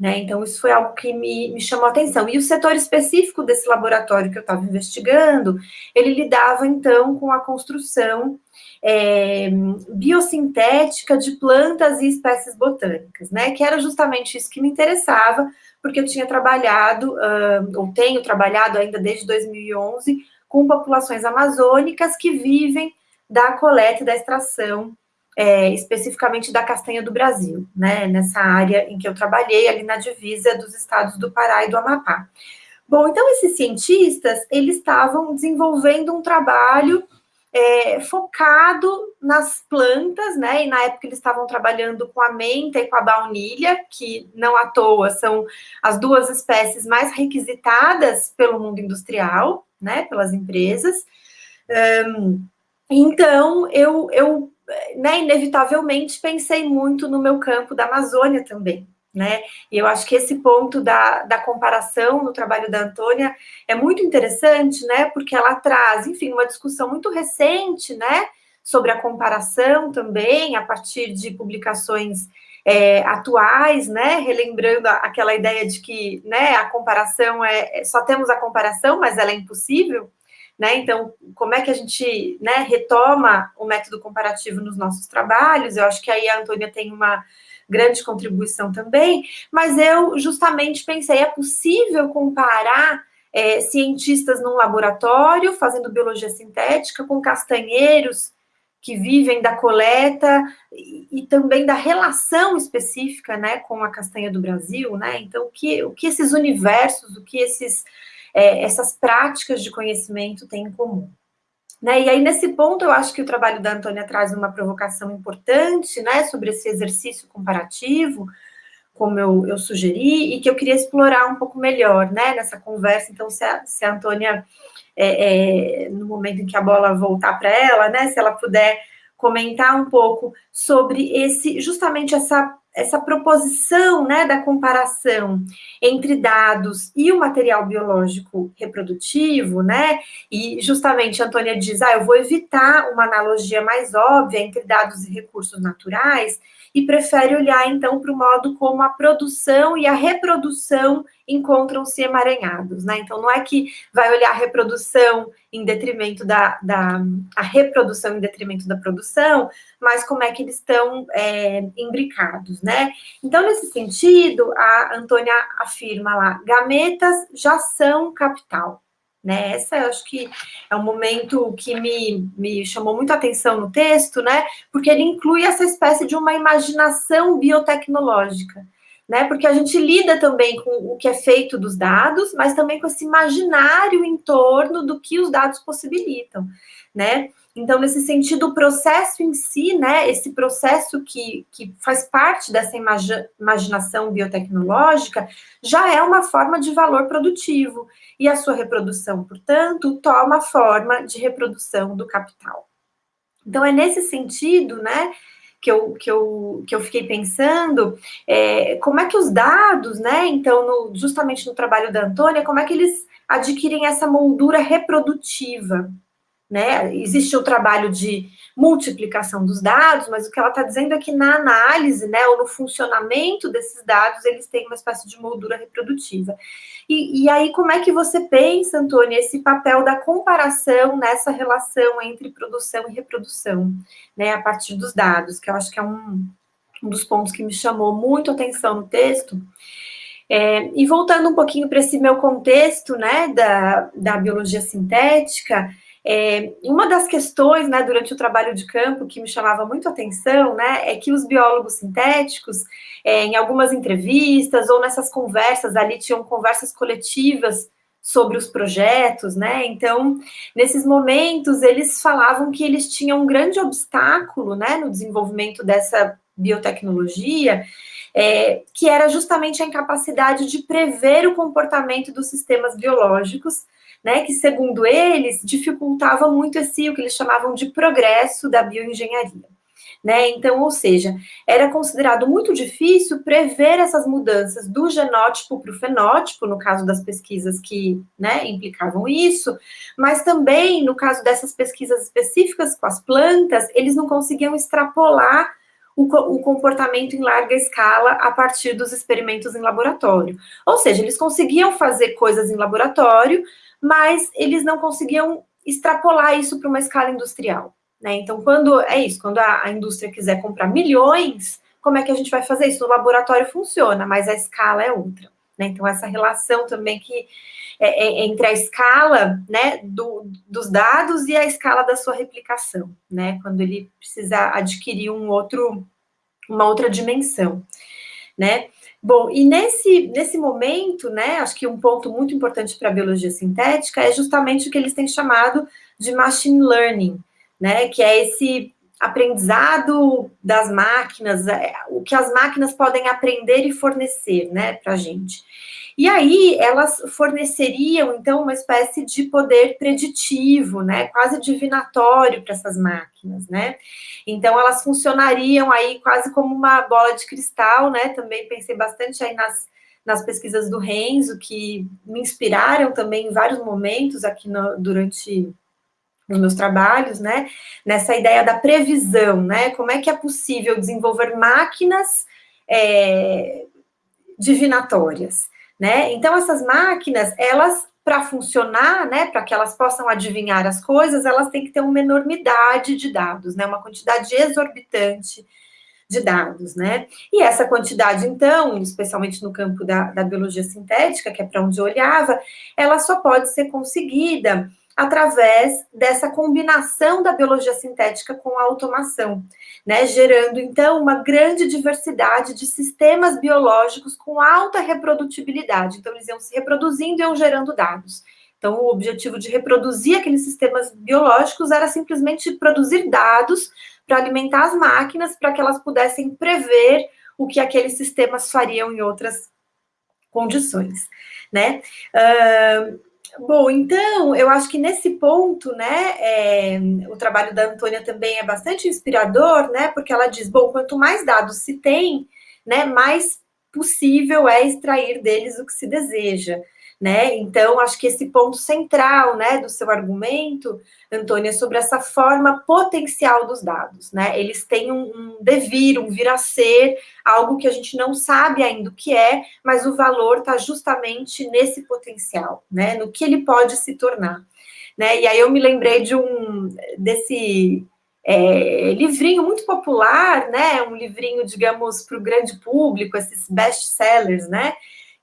Né? Então, isso foi algo que me, me chamou a atenção. E o setor específico desse laboratório que eu estava investigando, ele lidava, então, com a construção é, biosintética de plantas e espécies botânicas, né? Que era justamente isso que me interessava, porque eu tinha trabalhado, uh, ou tenho trabalhado ainda desde 2011, com populações amazônicas que vivem da coleta e da extração é, especificamente da castanha do Brasil, né, nessa área em que eu trabalhei, ali na divisa dos estados do Pará e do Amapá. Bom, então esses cientistas, eles estavam desenvolvendo um trabalho é, focado nas plantas, né, e na época eles estavam trabalhando com a menta e com a baunilha, que não à toa são as duas espécies mais requisitadas pelo mundo industrial, né, pelas empresas. Um, então, eu, eu né, inevitavelmente pensei muito no meu campo da Amazônia também, né? E eu acho que esse ponto da, da comparação no trabalho da Antônia é muito interessante, né? Porque ela traz, enfim, uma discussão muito recente, né? Sobre a comparação também, a partir de publicações é, atuais, né? Relembrando aquela ideia de que, né? A comparação é só temos a comparação, mas ela é impossível. Né? Então, como é que a gente né, retoma o método comparativo nos nossos trabalhos? Eu acho que aí a Antônia tem uma grande contribuição também, mas eu justamente pensei, é possível comparar é, cientistas num laboratório fazendo biologia sintética com castanheiros que vivem da coleta e, e, também da relação específica, né, com a castanha do Brasil, né? Então, o que, o que esses universos, o que esses é, essas práticas de conhecimento têm em comum. Né? E aí, nesse ponto, eu acho que o trabalho da Antônia traz uma provocação importante, né, sobre esse exercício comparativo, como eu, eu sugeri, e que eu queria explorar um pouco melhor, né, nessa conversa. Então, se a, se a Antônia, é, é, no momento em que a bola voltar para ela, né, se ela puder comentar um pouco sobre esse, justamente essa essa proposição né, da comparação entre dados e o material biológico reprodutivo, né? E justamente a Antônia diz: ah, eu vou evitar uma analogia mais óbvia entre dados e recursos naturais, e prefere olhar então para o modo como a produção e a reprodução encontram-se emaranhados, né? Então não é que vai olhar a reprodução em detrimento da, da a reprodução em detrimento da produção, mas como é que eles estão é, imbricados, né? Então, nesse sentido, a Antônia afirma lá, gametas já são capital. Né? Essa eu acho que é um momento que me, me chamou muito a atenção no texto, né? Porque ele inclui essa espécie de uma imaginação biotecnológica, né? Porque a gente lida também com o que é feito dos dados, mas também com esse imaginário em torno do que os dados possibilitam, né? Então, nesse sentido, o processo em si, né, esse processo que, que faz parte dessa imaginação biotecnológica, já é uma forma de valor produtivo, e a sua reprodução, portanto, toma forma de reprodução do capital. Então, é nesse sentido, né, que eu, que eu, que eu fiquei pensando, é, como é que os dados, né, então, no, justamente no trabalho da Antônia, como é que eles adquirem essa moldura reprodutiva, né? Existe o trabalho de multiplicação dos dados, mas o que ela está dizendo é que na análise, né, ou no funcionamento desses dados, eles têm uma espécie de moldura reprodutiva. E, e aí, como é que você pensa, Antônia, esse papel da comparação nessa relação entre produção e reprodução, né, a partir dos dados, que eu acho que é um, um dos pontos que me chamou muito atenção no texto. É, e voltando um pouquinho para esse meu contexto, né, da, da biologia sintética, é, uma das questões, né, durante o trabalho de campo que me chamava muito atenção, né, é que os biólogos sintéticos, é, em algumas entrevistas ou nessas conversas ali, tinham conversas coletivas sobre os projetos, né, então, nesses momentos, eles falavam que eles tinham um grande obstáculo, né, no desenvolvimento dessa biotecnologia, é, que era justamente a incapacidade de prever o comportamento dos sistemas biológicos, né, que, segundo eles, dificultava muito esse, o que eles chamavam de progresso da bioengenharia. Né? Então, ou seja, era considerado muito difícil prever essas mudanças do genótipo para o fenótipo, no caso das pesquisas que né, implicavam isso, mas também no caso dessas pesquisas específicas com as plantas, eles não conseguiam extrapolar o, o comportamento em larga escala a partir dos experimentos em laboratório. Ou seja, eles conseguiam fazer coisas em laboratório, mas eles não conseguiam extrapolar isso para uma escala industrial. Né? Então, quando é isso, quando a, a, indústria quiser comprar milhões, como é que a gente vai fazer isso? No laboratório funciona, mas a escala é outra. Né? Então, essa relação também que é, é entre a escala né, do, dos dados e a escala da sua replicação, né? Quando ele precisa adquirir um outro, uma outra dimensão, né? Bom, e nesse, nesse momento, né, acho que um ponto muito importante para a biologia sintética é justamente o que eles têm chamado de machine learning, né, que é esse aprendizado das máquinas, é, o que as máquinas podem aprender e fornecer, né, para a gente. E aí elas forneceriam, então, uma espécie de poder preditivo, né, quase divinatório para essas máquinas, né? Então, elas funcionariam aí quase como uma bola de cristal, né? Também pensei bastante aí nas, nas pesquisas do Renzo, que me inspiraram também em vários momentos aqui no, durante os meus trabalhos, né? Nessa ideia da previsão, né? Como é que é possível desenvolver máquinas é, divinatórias? Né? Então, essas máquinas, elas, para funcionar, né, para que elas possam adivinhar as coisas, elas têm que ter uma enormidade de dados, né, uma quantidade exorbitante de dados, né? E essa quantidade, então, especialmente no campo da, da biologia sintética, que é para onde eu olhava, ela só pode ser conseguida através dessa combinação da biologia sintética com a automação, né, gerando então uma grande diversidade de sistemas biológicos com alta reprodutibilidade. Então, eles iam se reproduzindo e iam gerando dados. Então, o objetivo de reproduzir aqueles sistemas biológicos era simplesmente produzir dados para alimentar as máquinas, para que elas pudessem prever o que aqueles sistemas fariam em outras condições, né? Uh, Bom, então, eu acho que nesse ponto, né, é, o trabalho da Antônia também é bastante inspirador, né, porque ela diz, bom, quanto mais dados se tem, né, mais possível é extrair deles o que se deseja né? Então, acho que esse ponto central, né, do seu argumento, Antônia, é sobre essa forma potencial dos dados, né? Eles têm um, um devir, um vir a ser, algo que a gente não sabe ainda o que é, mas o valor está justamente nesse potencial, né? No que ele pode se tornar, né? E aí eu me lembrei de um desse é, livrinho muito popular, né? Um livrinho, digamos, para o grande público, esses best-sellers, né?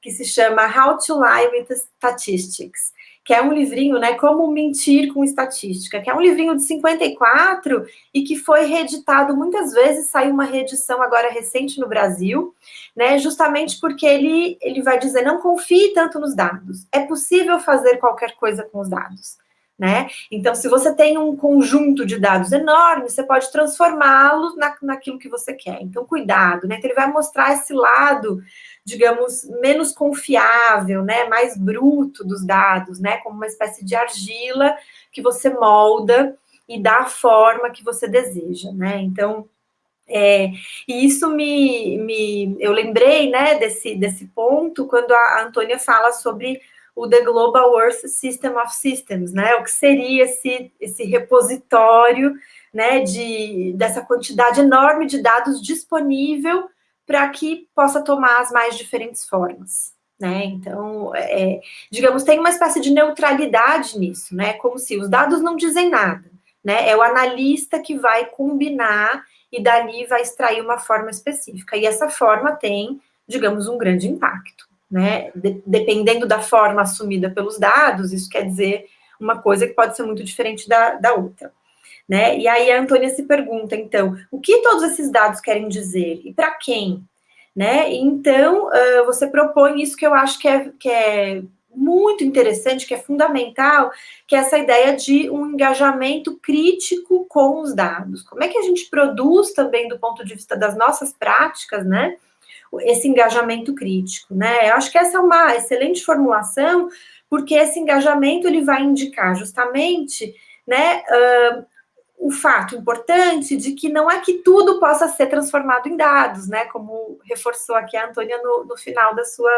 Que se chama How to Lie with Statistics, que é um livrinho, né, Como Mentir com Estatística, que é um livrinho de 54 e que foi reeditado muitas vezes, saiu uma reedição agora recente no Brasil, né, justamente porque ele, ele vai dizer, não confie tanto nos dados, é possível fazer qualquer coisa com os dados. Né? Então, se você tem um conjunto de dados enorme, você pode transformá-los na, naquilo que você quer. Então, cuidado, né? Então, ele vai mostrar esse lado digamos, menos confiável, né, mais bruto dos dados, né, como uma espécie de argila que você molda e dá a forma que você deseja, né, então, é, e isso me, me, eu lembrei, né, desse, desse ponto, quando a Antônia fala sobre o The Global Earth System of Systems, né? O que seria esse, esse repositório, né, de, dessa quantidade enorme de dados disponível para que possa tomar as mais diferentes formas. Né? Então, é, digamos, tem uma espécie de neutralidade nisso, né? Como se os dados não dizem nada, né? É o analista que vai combinar e dali vai extrair uma forma específica. E essa forma tem, digamos, um grande impacto, né? De, dependendo da forma assumida pelos dados, isso quer dizer uma coisa que pode ser muito diferente da, da outra. Né? E aí a Antônia se pergunta, então, o que todos esses dados querem dizer e para quem? Né? Então, uh, você propõe isso que eu acho que é, que é muito interessante, que é fundamental, que é essa ideia de um engajamento crítico com os dados. Como é que a gente produz também, do ponto de vista das nossas práticas, né? Esse engajamento crítico, né? Eu acho que essa é uma excelente formulação, porque esse engajamento ele vai indicar justamente, né, o fato importante de que não é que tudo possa ser transformado em dados, né? Como reforçou aqui a Antônia no, no final da sua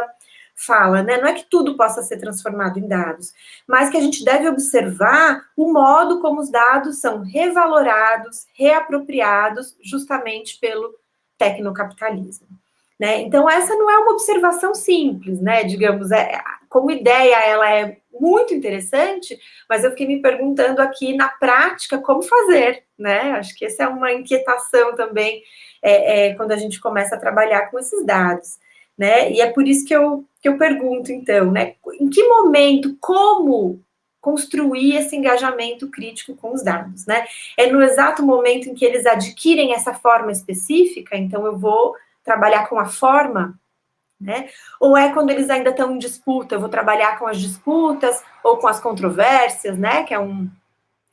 fala, né? Não é que tudo possa ser transformado em dados, mas que a gente deve observar o modo como os dados são revalorados, reapropriados, justamente pelo tecnocapitalismo. Né? Então, essa não é uma observação simples, né? Digamos, é, como ideia, ela é muito interessante, mas eu fiquei me perguntando aqui na prática como fazer, né? Acho que essa é uma inquietação também é, é, quando a gente começa a trabalhar com esses dados, né? E é por isso que eu, que eu pergunto, então, né? Em que momento, como construir esse engajamento crítico com os dados, né? É no exato momento em que eles adquirem essa forma específica, então eu vou trabalhar com a forma, né? Ou é quando eles ainda estão em disputa, eu vou trabalhar com as disputas ou com as controvérsias, né? Que é um,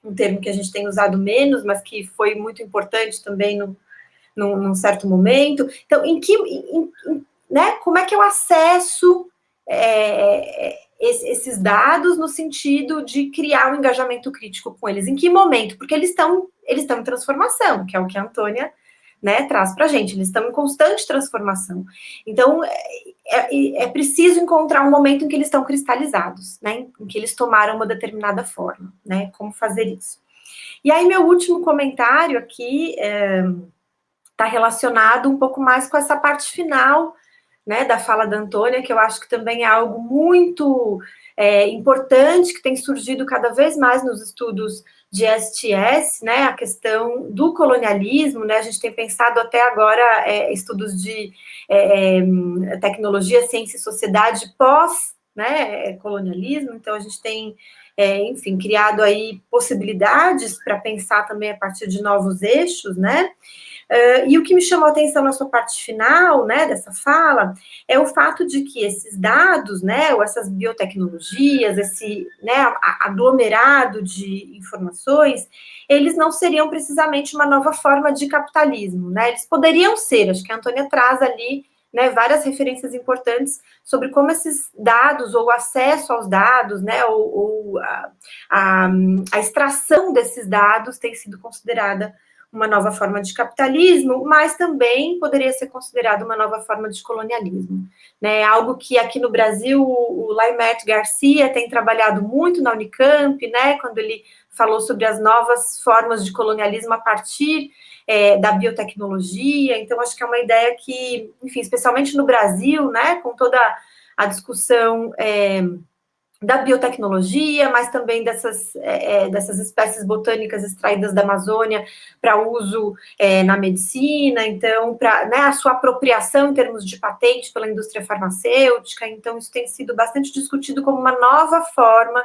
um termo que a gente tem usado menos, mas que foi muito importante também no, no, num certo momento. Então, em que, em, em, né? Como é que eu acesso é, esses dados no sentido de criar um engajamento crítico com eles? Em que momento? Porque eles estão eles estão em transformação, que é o que a Antônia né, traz para a gente. Eles estão em constante transformação. Então, é, é, é, preciso encontrar um momento em que eles estão cristalizados, né, em que eles tomaram uma determinada forma, né, como fazer isso. E aí, meu último comentário aqui está é, relacionado um pouco mais com essa parte final, né, da fala da Antônia, que eu acho que também é algo muito é, importante, que tem surgido cada vez mais nos estudos de STS, né, a questão do colonialismo, né, a gente tem pensado até agora é, estudos de é, é tecnologia, ciência e sociedade pós, né, colonialismo, então a gente tem, é, enfim, criado aí possibilidades para pensar também a partir de novos eixos, né, Uh, e o que me chamou a atenção na sua parte final, né, dessa fala, é o fato de que esses dados, né, ou essas biotecnologias, esse, né, aglomerado de informações, eles não seriam precisamente uma nova forma de capitalismo, né, eles poderiam ser, acho que a Antônia traz ali, né, várias referências importantes sobre como esses dados, ou acesso aos dados, né, ou, ou a, a, a extração desses dados tem sido considerada uma nova forma de capitalismo, mas também poderia ser considerado uma nova forma de colonialismo. Né? Algo que aqui no Brasil o Laimert Garcia tem trabalhado muito na Unicamp, né? quando ele falou sobre as novas formas de colonialismo a partir é, da biotecnologia. Então, acho que é uma ideia que, enfim, especialmente no Brasil, né, com toda a discussão. É, da biotecnologia, mas também dessas, é, é, dessas espécies botânicas extraídas da Amazônia para uso é, na medicina, então, para né, a sua apropriação em termos de patente pela indústria farmacêutica, então isso tem sido bastante discutido como uma nova forma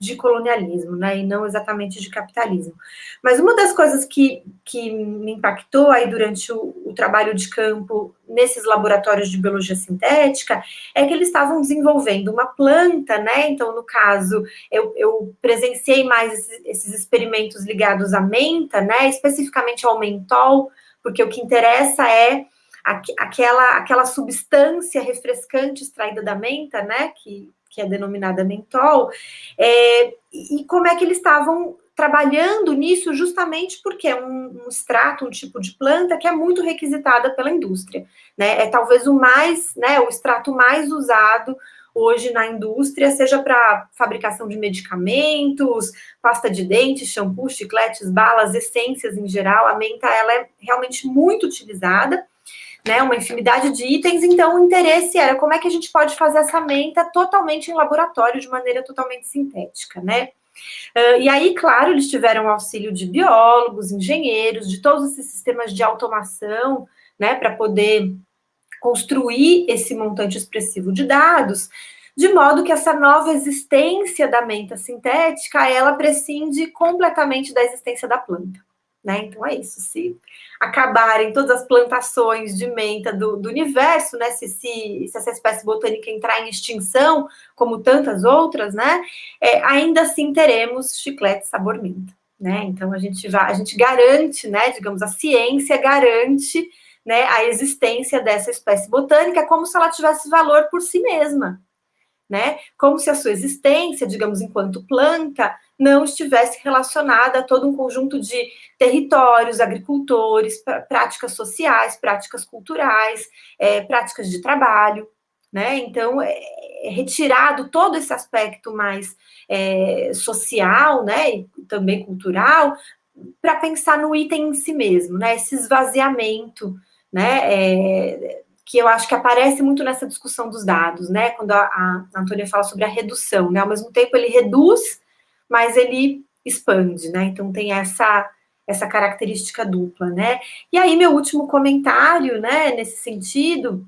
de colonialismo, né, e não exatamente de capitalismo. Mas uma das coisas que, que me impactou aí durante o, o trabalho de campo nesses laboratórios de biologia sintética é que eles estavam desenvolvendo uma planta, né, então, no caso, eu, eu presenciei mais esses, esses experimentos ligados à menta, né, especificamente ao mentol, porque o que interessa é aquela, aquela substância refrescante extraída da menta, né, que que é denominada mentol, é, e como é que eles estavam trabalhando nisso justamente porque é um, um, extrato, um tipo de planta que é muito requisitada pela indústria, né? É talvez o mais, né, o extrato mais usado hoje na indústria, seja para fabricação de medicamentos, pasta de dente, shampoo, chicletes, balas, essências em geral. A menta ela é realmente muito utilizada, né? Uma infinidade de itens. Então, o interesse era como é que a gente pode fazer essa menta totalmente em laboratório, de maneira totalmente sintética, né? Uh, e aí, claro, eles tiveram auxílio de biólogos, engenheiros, de todos esses sistemas de automação, né, para poder construir esse montante expressivo de dados, de modo que essa nova existência da menta sintética, ela prescinde completamente da existência da planta. Né? Então é isso, se acabarem todas as plantações de menta do, do universo, né? Se, se, se, essa espécie botânica entrar em extinção, como tantas outras, né? É, ainda assim teremos chiclete sabor menta, né? Então a gente vai, a gente garante, né? Digamos, a ciência garante né, a existência dessa espécie botânica como se ela tivesse valor por si mesma? Como se a sua existência, digamos, enquanto planta, não estivesse relacionada a todo um conjunto de territórios, agricultores, práticas sociais, práticas culturais, é, práticas de trabalho, né? Então, é, é retirado todo esse aspecto mais é, social, né, e também cultural, para pensar no item em si mesmo, né? Esse esvaziamento né? É, que eu acho que aparece muito nessa discussão dos dados, né? Quando a, a Antônia fala sobre a redução, né? Ao mesmo tempo ele reduz, mas ele expande, né? Então tem essa essa característica dupla, né? E aí meu último comentário, né? Nesse sentido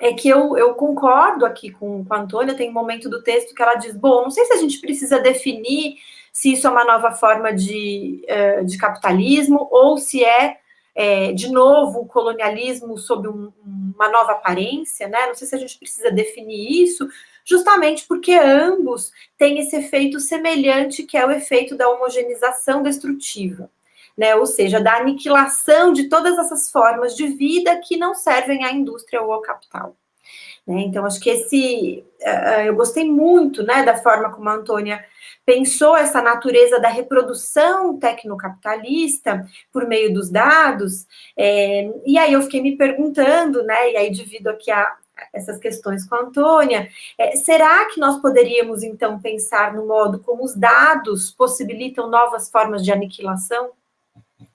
é que eu, eu concordo aqui com, com a Antônia, tem um momento do texto que ela diz, bom, não sei se a gente precisa definir se isso é uma nova forma de, uh, de capitalismo ou se é é, de novo, o colonialismo sob um, uma nova aparência, né? Não sei se a gente precisa definir isso, justamente porque ambos têm esse efeito semelhante, que é o efeito da homogeneização destrutiva. Né, ou seja, da aniquilação de todas essas formas de vida que não servem à indústria ou ao capital. Né? Então, acho que esse. Uh, eu gostei muito né, da forma como a Antônia pensou essa natureza da reprodução tecnocapitalista por meio dos dados, é, e aí eu fiquei me perguntando, né, e aí divido aqui a, essas questões com a Antônia, é, será que nós poderíamos, então, pensar no modo como os dados possibilitam novas formas de aniquilação?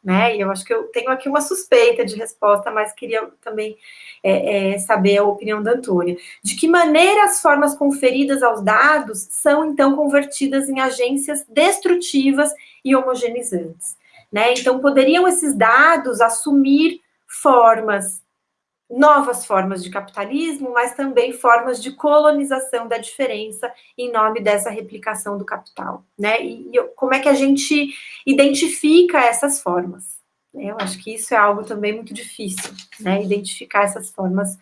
né? E eu acho que eu tenho aqui uma suspeita de resposta, mas queria também é, é, saber a opinião da Antônia. De que maneira as formas conferidas aos dados são, então, convertidas em agências destrutivas e homogeneizantes? Né? Então, poderiam esses dados assumir formas novas formas de capitalismo, mas também formas de colonização da diferença em nome dessa replicação do capital, né? E, e como é que a gente identifica essas formas? Eu acho que isso é algo também muito difícil, né? Identificar essas formas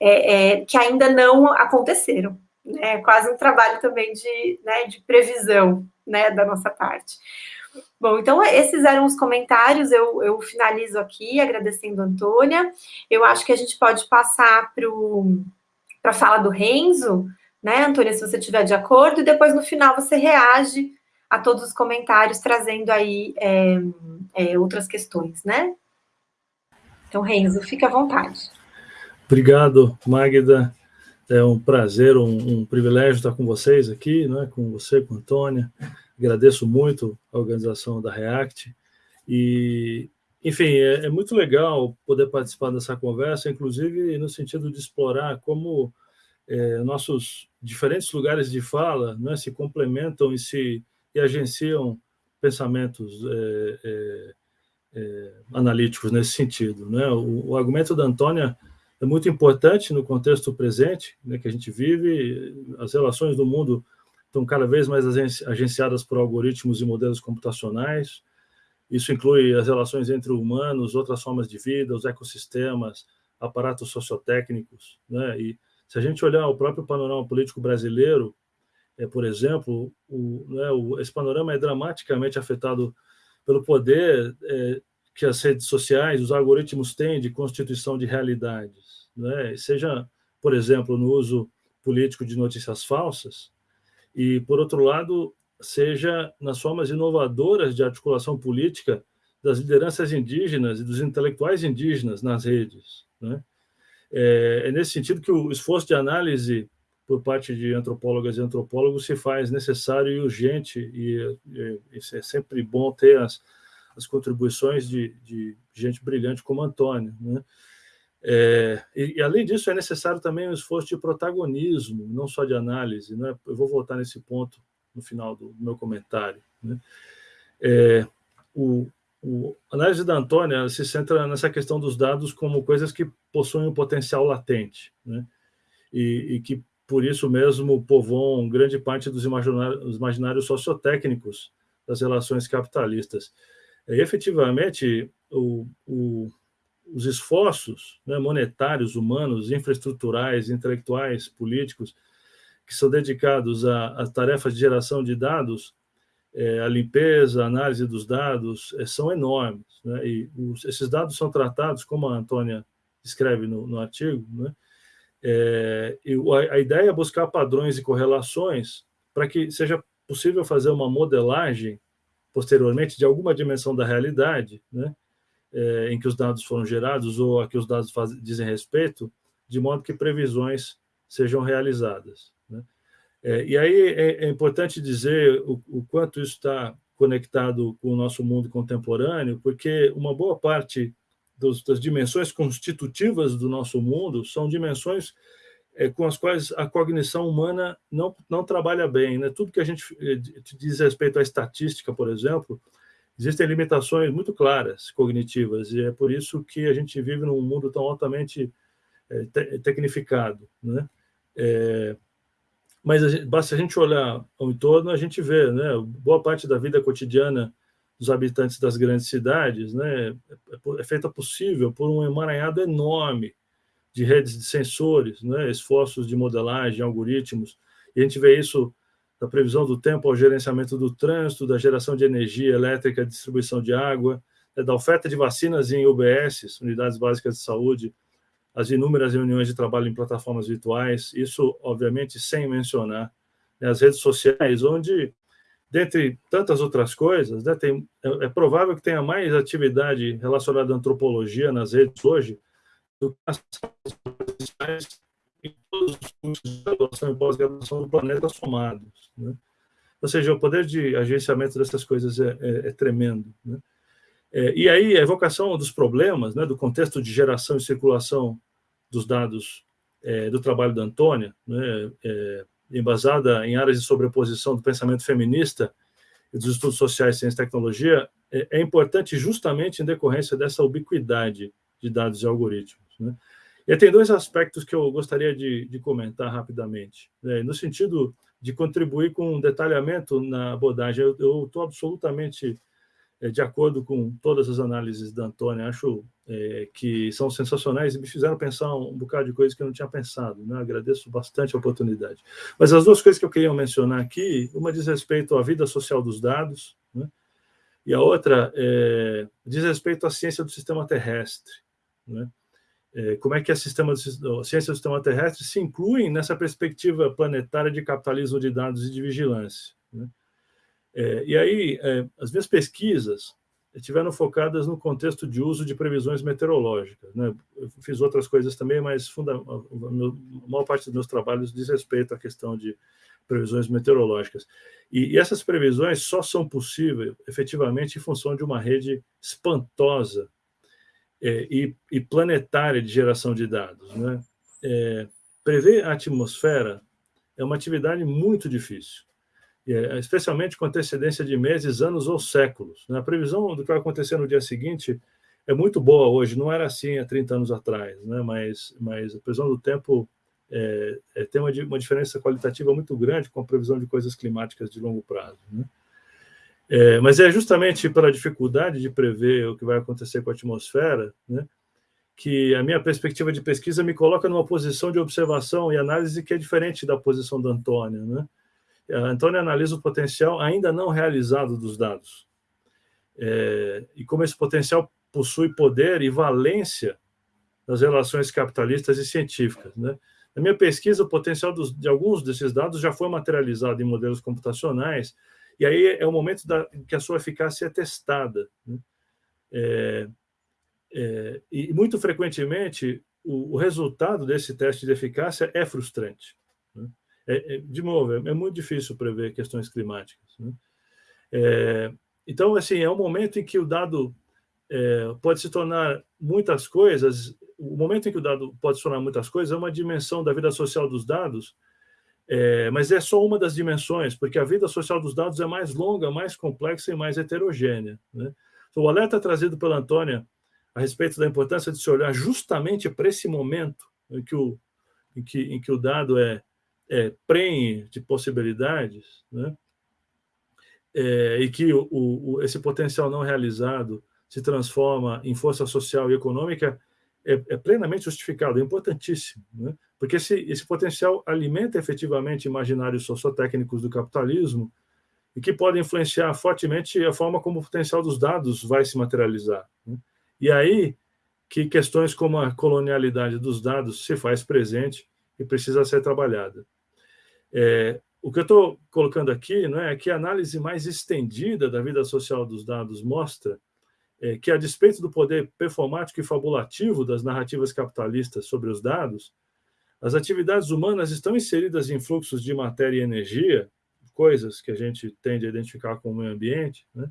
é, é, que ainda não aconteceram. É quase um trabalho também de, né, de previsão, né, da nossa parte. Bom, então esses eram os comentários, eu, eu finalizo aqui agradecendo a Antônia. Eu acho que a gente pode passar para a fala do Renzo, né, Antônia, se você estiver de acordo, e depois no final você reage a todos os comentários, trazendo aí é, é, outras questões, né? Então, Renzo, fique à vontade. Obrigado, Magda. É um prazer, um, um privilégio estar com vocês aqui, né, com você, com a Antônia. Agradeço muito a organização da React. E, enfim, é, é, muito legal poder participar dessa conversa, inclusive no sentido de explorar como é, nossos diferentes lugares de fala né, se complementam e se e agenciam pensamentos é, é, é analíticos nesse sentido. Né? O, o, argumento da Antônia é muito importante no contexto presente né, que a gente vive, as relações do mundo estão cada vez mais agenciadas por algoritmos e modelos computacionais. Isso inclui as relações entre humanos, outras formas de vida, os ecossistemas, aparatos sociotécnicos. Né? E se a gente olhar o próprio panorama político brasileiro, é, por exemplo, o, né, o, esse panorama é dramaticamente afetado pelo poder é, que as redes sociais, os algoritmos têm de constituição de realidades. Né? Seja, por exemplo, no uso político de notícias falsas, e, por outro lado, seja nas formas inovadoras de articulação política das lideranças indígenas e dos intelectuais indígenas nas redes. Né? É, é, nesse sentido que o esforço de análise por parte de antropólogas e antropólogos se faz necessário e urgente, e, e, e é sempre bom ter as, as contribuições de, de gente brilhante como Antônio. Né? É, e, e, além disso, é necessário também um esforço de protagonismo, não só de análise. Né? Eu vou voltar nesse ponto no final do, do meu comentário. Né? É, o, o, a análise da Antônia se centra nessa questão dos dados como coisas que possuem um potencial latente, né? e, e que, por isso mesmo, povoam grande parte dos imaginários, imaginários sociotécnicos das relações capitalistas. E, efetivamente, o, o os esforços né, monetários, humanos, infraestruturais, intelectuais, políticos, que são dedicados às tarefas de geração de dados, é, a limpeza, a análise dos dados, é, são enormes. Né? E os, esses dados são tratados, como a Antônia escreve no, no artigo, né? É, a, a ideia é buscar padrões e correlações para que seja possível fazer uma modelagem posteriormente de alguma dimensão da realidade, né? É, em que os dados foram gerados ou a que os dados faz, dizem respeito, de modo que previsões sejam realizadas. Né? É, e aí é, é, importante dizer o, o quanto isso está conectado com o nosso mundo contemporâneo, porque uma boa parte dos, das dimensões constitutivas do nosso mundo são dimensões é, com as quais a cognição humana não, não trabalha bem. Né? Tudo que a gente diz respeito à estatística, por exemplo, existem limitações muito claras cognitivas e é por isso que a gente vive num mundo tão altamente é, te tecnificado, né? É, mas a gente, basta a gente olhar ao entorno, a gente vê, né? Boa parte da vida cotidiana dos habitantes das grandes cidades, né? É, é feita possível por um emaranhado enorme de redes de sensores, né? Esforços de modelagem, algoritmos, e a gente vê isso da previsão do tempo ao gerenciamento do trânsito, da geração de energia elétrica, distribuição de água, né, da oferta de vacinas em UBS, Unidades Básicas de Saúde, as inúmeras reuniões de trabalho em plataformas virtuais, isso, obviamente, sem mencionar né, as redes sociais, onde, dentre tantas outras coisas, né, tem, é, é, provável que tenha mais atividade relacionada à antropologia nas redes hoje do que as redes sociais em todos os cursos de graduação e pós-graduação do planeta somados. Né? Ou seja, o poder de agenciamento dessas coisas é, é, é tremendo. Né? É, e aí a evocação dos problemas, né, do contexto de geração e circulação dos dados é, do trabalho da Antônia, né, é, embasada em áreas de sobreposição do pensamento feminista e dos estudos sociais, ciência e tecnologia, é, é importante justamente em decorrência dessa ubiquidade de dados e algoritmos. Né? E tem dois aspectos que eu gostaria de, de comentar rapidamente. Né? No sentido de contribuir com um detalhamento na abordagem, eu estou absolutamente é, de acordo com todas as análises da Antônia, acho é, que são sensacionais e me fizeram pensar um, bocado de coisas que eu não tinha pensado. Né? Agradeço bastante a oportunidade. Mas as duas coisas que eu queria mencionar aqui, uma diz respeito à vida social dos dados, né? e a outra é, diz respeito à ciência do sistema terrestre. Né? É, como é que a, sistema, a ciência do sistema terrestre se inclui nessa perspectiva planetária de capitalismo de dados e de vigilância. Né? É, e aí, é, as minhas pesquisas estiveram focadas no contexto de uso de previsões meteorológicas. Né? Eu fiz outras coisas também, mas funda, a, a maior parte dos meus trabalhos diz respeito à questão de previsões meteorológicas. E, e essas previsões só são possíveis, efetivamente, em função de uma rede espantosa é, e, e, planetária de geração de dados. Né? É, prever a atmosfera é uma atividade muito difícil, é, especialmente com antecedência de meses, anos ou séculos. Né? A previsão do que vai acontecer no dia seguinte é muito boa hoje, não era assim há 30 anos atrás, né? mas, mas a previsão do tempo é, é, tem uma, uma diferença qualitativa muito grande com a previsão de coisas climáticas de longo prazo. Né? É, mas é justamente pela dificuldade de prever o que vai acontecer com a atmosfera, né, que a minha perspectiva de pesquisa me coloca numa posição de observação e análise que é diferente da posição da Antônia. Né? A Antônia analisa o potencial ainda não realizado dos dados. É, e como esse potencial possui poder e valência nas relações capitalistas e científicas. Né? Na minha pesquisa, o potencial dos, de alguns desses dados já foi materializado em modelos computacionais, e aí é o momento da, que a sua eficácia é testada. Né? É, é, e muito frequentemente o, o, resultado desse teste de eficácia é frustrante. Né? É, é, de novo, é, é, muito difícil prever questões climáticas. Né? É, então, assim, é um momento em que o dado pode se tornar muitas coisas, o momento em que o dado pode se tornar muitas coisas é uma dimensão da vida social dos dados, é, mas é só uma das dimensões, porque a vida social dos dados é mais longa, mais complexa e mais heterogênea. Né? Então, o alerta trazido pela Antônia a respeito da importância de se olhar justamente para esse momento em que o, em que, em que o dado é, é prenhe de possibilidades, né? É, e que o, o, esse potencial não realizado se transforma em força social e econômica, é, é plenamente justificado, é importantíssimo, né? Porque esse, esse potencial alimenta efetivamente imaginários sociotécnicos do capitalismo e que podem influenciar fortemente a forma como o potencial dos dados vai se materializar. Né? E aí que questões como a colonialidade dos dados se faz presente e precisa ser trabalhada. É, o que eu estou colocando aqui não é que a análise mais estendida da vida social dos dados mostra é, que, a despeito do poder performático e fabulativo das narrativas capitalistas sobre os dados, as atividades humanas estão inseridas em fluxos de matéria e energia, coisas que a gente tende a identificar com o meio ambiente, né?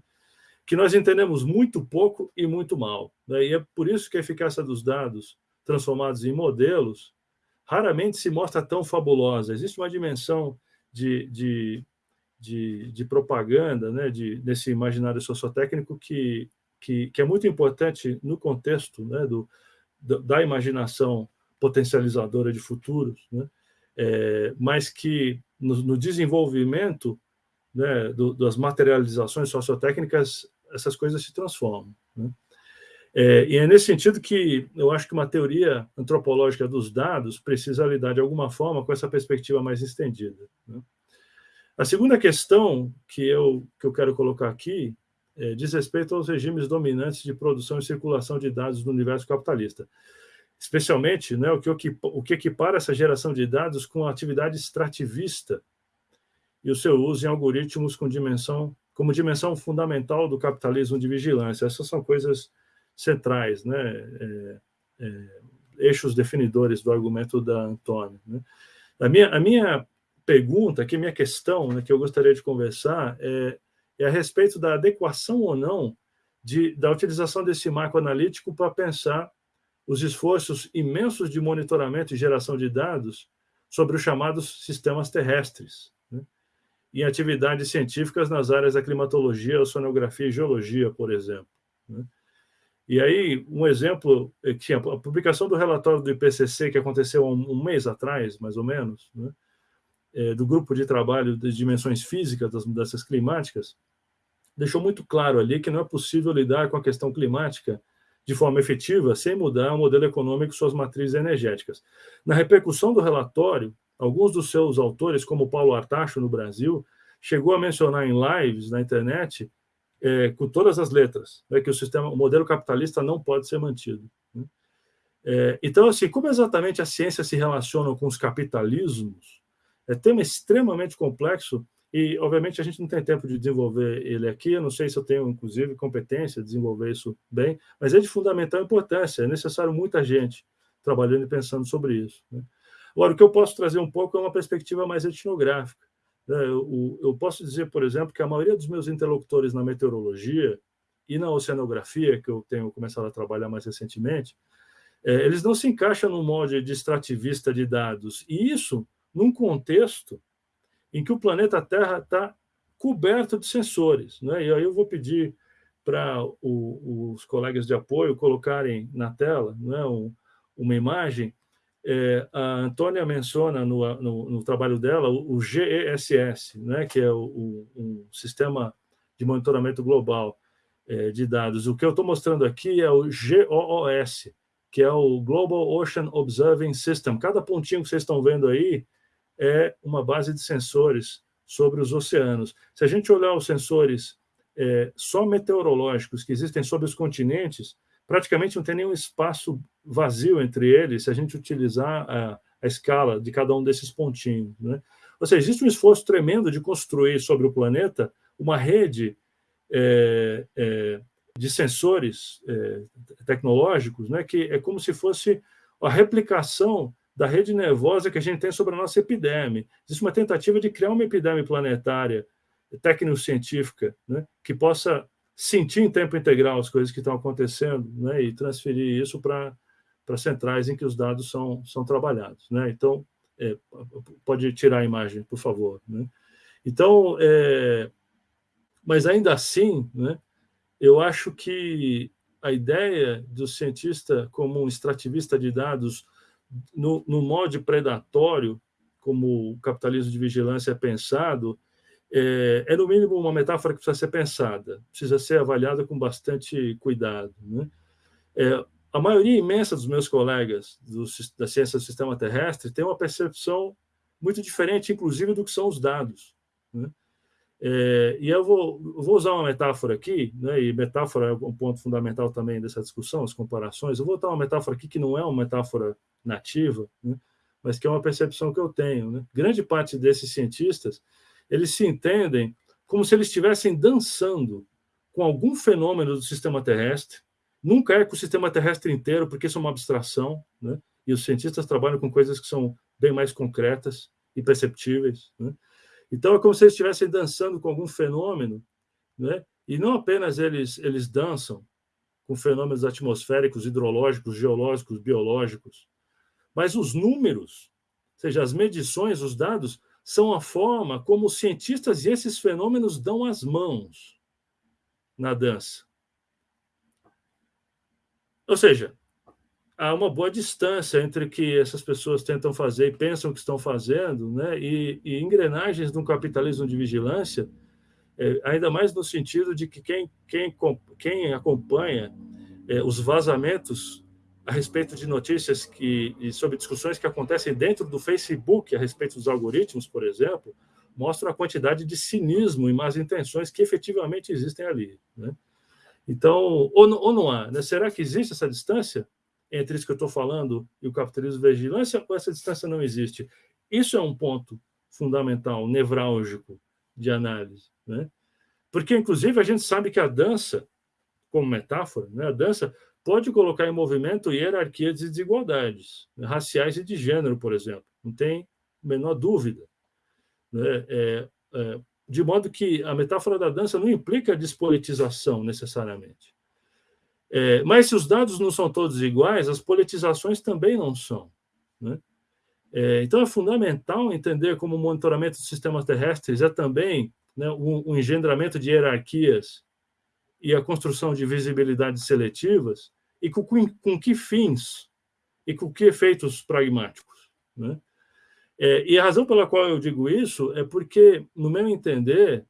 que nós entendemos muito pouco e muito mal. Né? E é por isso que a eficácia dos dados transformados em modelos raramente se mostra tão fabulosa. Existe uma dimensão de, de, de, de propaganda né? de, nesse imaginário sociotécnico que, que, que, é muito importante no contexto né? do, da imaginação potencializadora de futuros, né? É, mas que no, no desenvolvimento né, do, das materializações sociotécnicas essas coisas se transformam. Né? É, e é nesse sentido que eu acho que uma teoria antropológica dos dados precisa lidar de alguma forma com essa perspectiva mais estendida. Né? A segunda questão que eu, que eu quero colocar aqui é, diz respeito aos regimes dominantes de produção e circulação de dados no universo capitalista, especialmente né, o, que, o que equipara essa geração de dados com a atividade extrativista e o seu uso em algoritmos com dimensão como dimensão fundamental do capitalismo de vigilância. Essas são coisas centrais, né? É, é, eixos definidores do argumento da Antônia. Né? A, minha, a minha pergunta, que minha questão, né, que eu gostaria de conversar, é, é a respeito da adequação ou não de, da utilização desse marco analítico para pensar os esforços imensos de monitoramento e geração de dados sobre os chamados sistemas terrestres em atividades científicas nas áreas da climatologia, oceanografia e geologia, por exemplo. Né? E aí, um exemplo, é que a publicação do relatório do IPCC, que aconteceu um, mês atrás, mais ou menos, né? é, do grupo de trabalho de dimensões físicas das mudanças climáticas, deixou muito claro ali que não é possível lidar com a questão climática de forma efetiva sem mudar o modelo econômico e suas matrizes energéticas. Na repercussão do relatório, alguns dos seus autores, como Paulo Artacho, no Brasil, chegou a mencionar em lives na internet, é, com todas as letras, né, que o sistema, o modelo capitalista não pode ser mantido. Né? É, então, assim, como exatamente a ciência se relaciona com os capitalismos, é tema extremamente complexo e, obviamente, a gente não tem tempo de desenvolver ele aqui. Eu não sei se eu tenho, inclusive, competência de desenvolver isso bem, mas é de fundamental importância. É necessário muita gente trabalhando e pensando sobre isso. Né? Agora, o que eu posso trazer um pouco é uma perspectiva mais etnográfica. Né? Eu, eu posso dizer, por exemplo, que a maioria dos meus interlocutores na meteorologia e na oceanografia, que eu tenho começado a trabalhar mais recentemente, é, eles não se encaixam no molde de extrativista de dados. E isso num contexto em que o planeta Terra está coberto de sensores. Né? E aí eu vou pedir para os colegas de apoio colocarem na tela né, um, uma imagem é, a Antônia menciona no, no, no, trabalho dela o, GESS, né, que é o, o um sistema de monitoramento global é, de dados. O que eu estou mostrando aqui é o GOOS, que é o Global Ocean Observing System. Cada pontinho que vocês estão vendo aí é uma base de sensores sobre os oceanos. Se a gente olhar os sensores é, só meteorológicos que existem sobre os continentes, praticamente não tem nenhum espaço vazio entre eles se a gente utilizar a, a escala de cada um desses pontinhos. Né? Ou seja, existe um esforço tremendo de construir sobre o planeta uma rede é, é, de sensores é, tecnológicos, né, que é como se fosse a replicação da rede nervosa que a gente tem sobre a nossa epiderme. Existe uma tentativa de criar uma epiderme planetária, técnico-científica, né, que possa sentir em tempo integral as coisas que estão acontecendo né, e transferir isso para centrais em que os dados são, são trabalhados. Né? Então, é, pode tirar a imagem, por favor. Né? Então, é, mas ainda assim, né, eu acho que a ideia do cientista como um extrativista de dados no, no predatório, como o capitalismo de vigilância é pensado, é, é, no mínimo uma metáfora que precisa ser pensada, precisa ser avaliada com bastante cuidado. Né? É, a maioria imensa dos meus colegas do, da ciência do sistema terrestre tem uma percepção muito diferente, inclusive, do que são os dados. Né? É, e eu vou, vou, usar uma metáfora aqui, né, e metáfora é um ponto fundamental também dessa discussão, as comparações. Eu vou dar uma metáfora aqui que não é uma metáfora nativa, né, mas que é uma percepção que eu tenho. Né? Grande parte desses cientistas eles se entendem como se eles estivessem dançando com algum fenômeno do sistema terrestre, nunca é com o sistema terrestre inteiro, porque isso é uma abstração, né? e os cientistas trabalham com coisas que são bem mais concretas e perceptíveis. Né? Então, é como se eles estivessem dançando com algum fenômeno, né? e não apenas eles, eles dançam com fenômenos atmosféricos, hidrológicos, geológicos, biológicos, mas os números, ou seja, as medições, os dados, são a forma como os cientistas e esses fenômenos dão as mãos na dança. Ou seja, há uma boa distância entre o que essas pessoas tentam fazer e pensam que estão fazendo, né? e, e engrenagens de um capitalismo de vigilância, é, ainda mais no sentido de que quem, quem, quem acompanha é, os vazamentos a respeito de notícias que, e sobre discussões que acontecem dentro do Facebook a respeito dos algoritmos, por exemplo, mostram a quantidade de cinismo e más intenções que efetivamente existem ali. Né? Então, ou, ou não há? Né? Será que existe essa distância entre isso que eu estou falando e o capitalismo de vigilância, ou essa distância não existe? Isso é um ponto fundamental, nevrálgico de análise. Né? Porque, inclusive, a gente sabe que a dança, como metáfora, né? a dança pode colocar em movimento hierarquias de desigualdades, né, raciais e de gênero, por exemplo. Não tem a menor dúvida. Né? É, é, de modo que a metáfora da dança não implica despolitização, necessariamente. É, mas se os dados não são todos iguais, as politizações também não são. Né? É, então, é fundamental entender como o monitoramento dos sistemas terrestres é também né, um, um engendramento de hierarquias e a construção de visibilidades seletivas, e com, com que fins e com que efeitos pragmáticos. Né? É, e a razão pela qual eu digo isso é porque, no meu entender,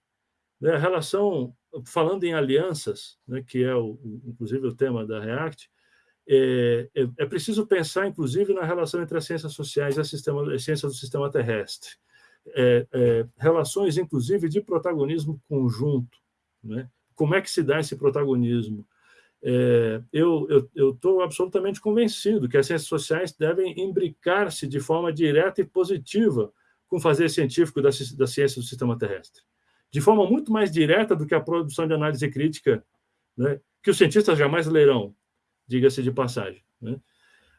né, a relação, falando em alianças, né, que é, o, inclusive, o tema da REACT, é, é, é, preciso pensar, inclusive, na relação entre as ciências sociais e a, sistema, as ciências do sistema terrestre. É, é, relações, inclusive, de protagonismo conjunto. Né? Como é que se dá esse protagonismo? É, eu estou absolutamente convencido que as ciências sociais devem imbricar-se de forma direta e positiva com o fazer científico da, da ciência do sistema terrestre. De forma muito mais direta do que a produção de análise crítica, né, que os cientistas jamais lerão, diga-se de passagem. Né?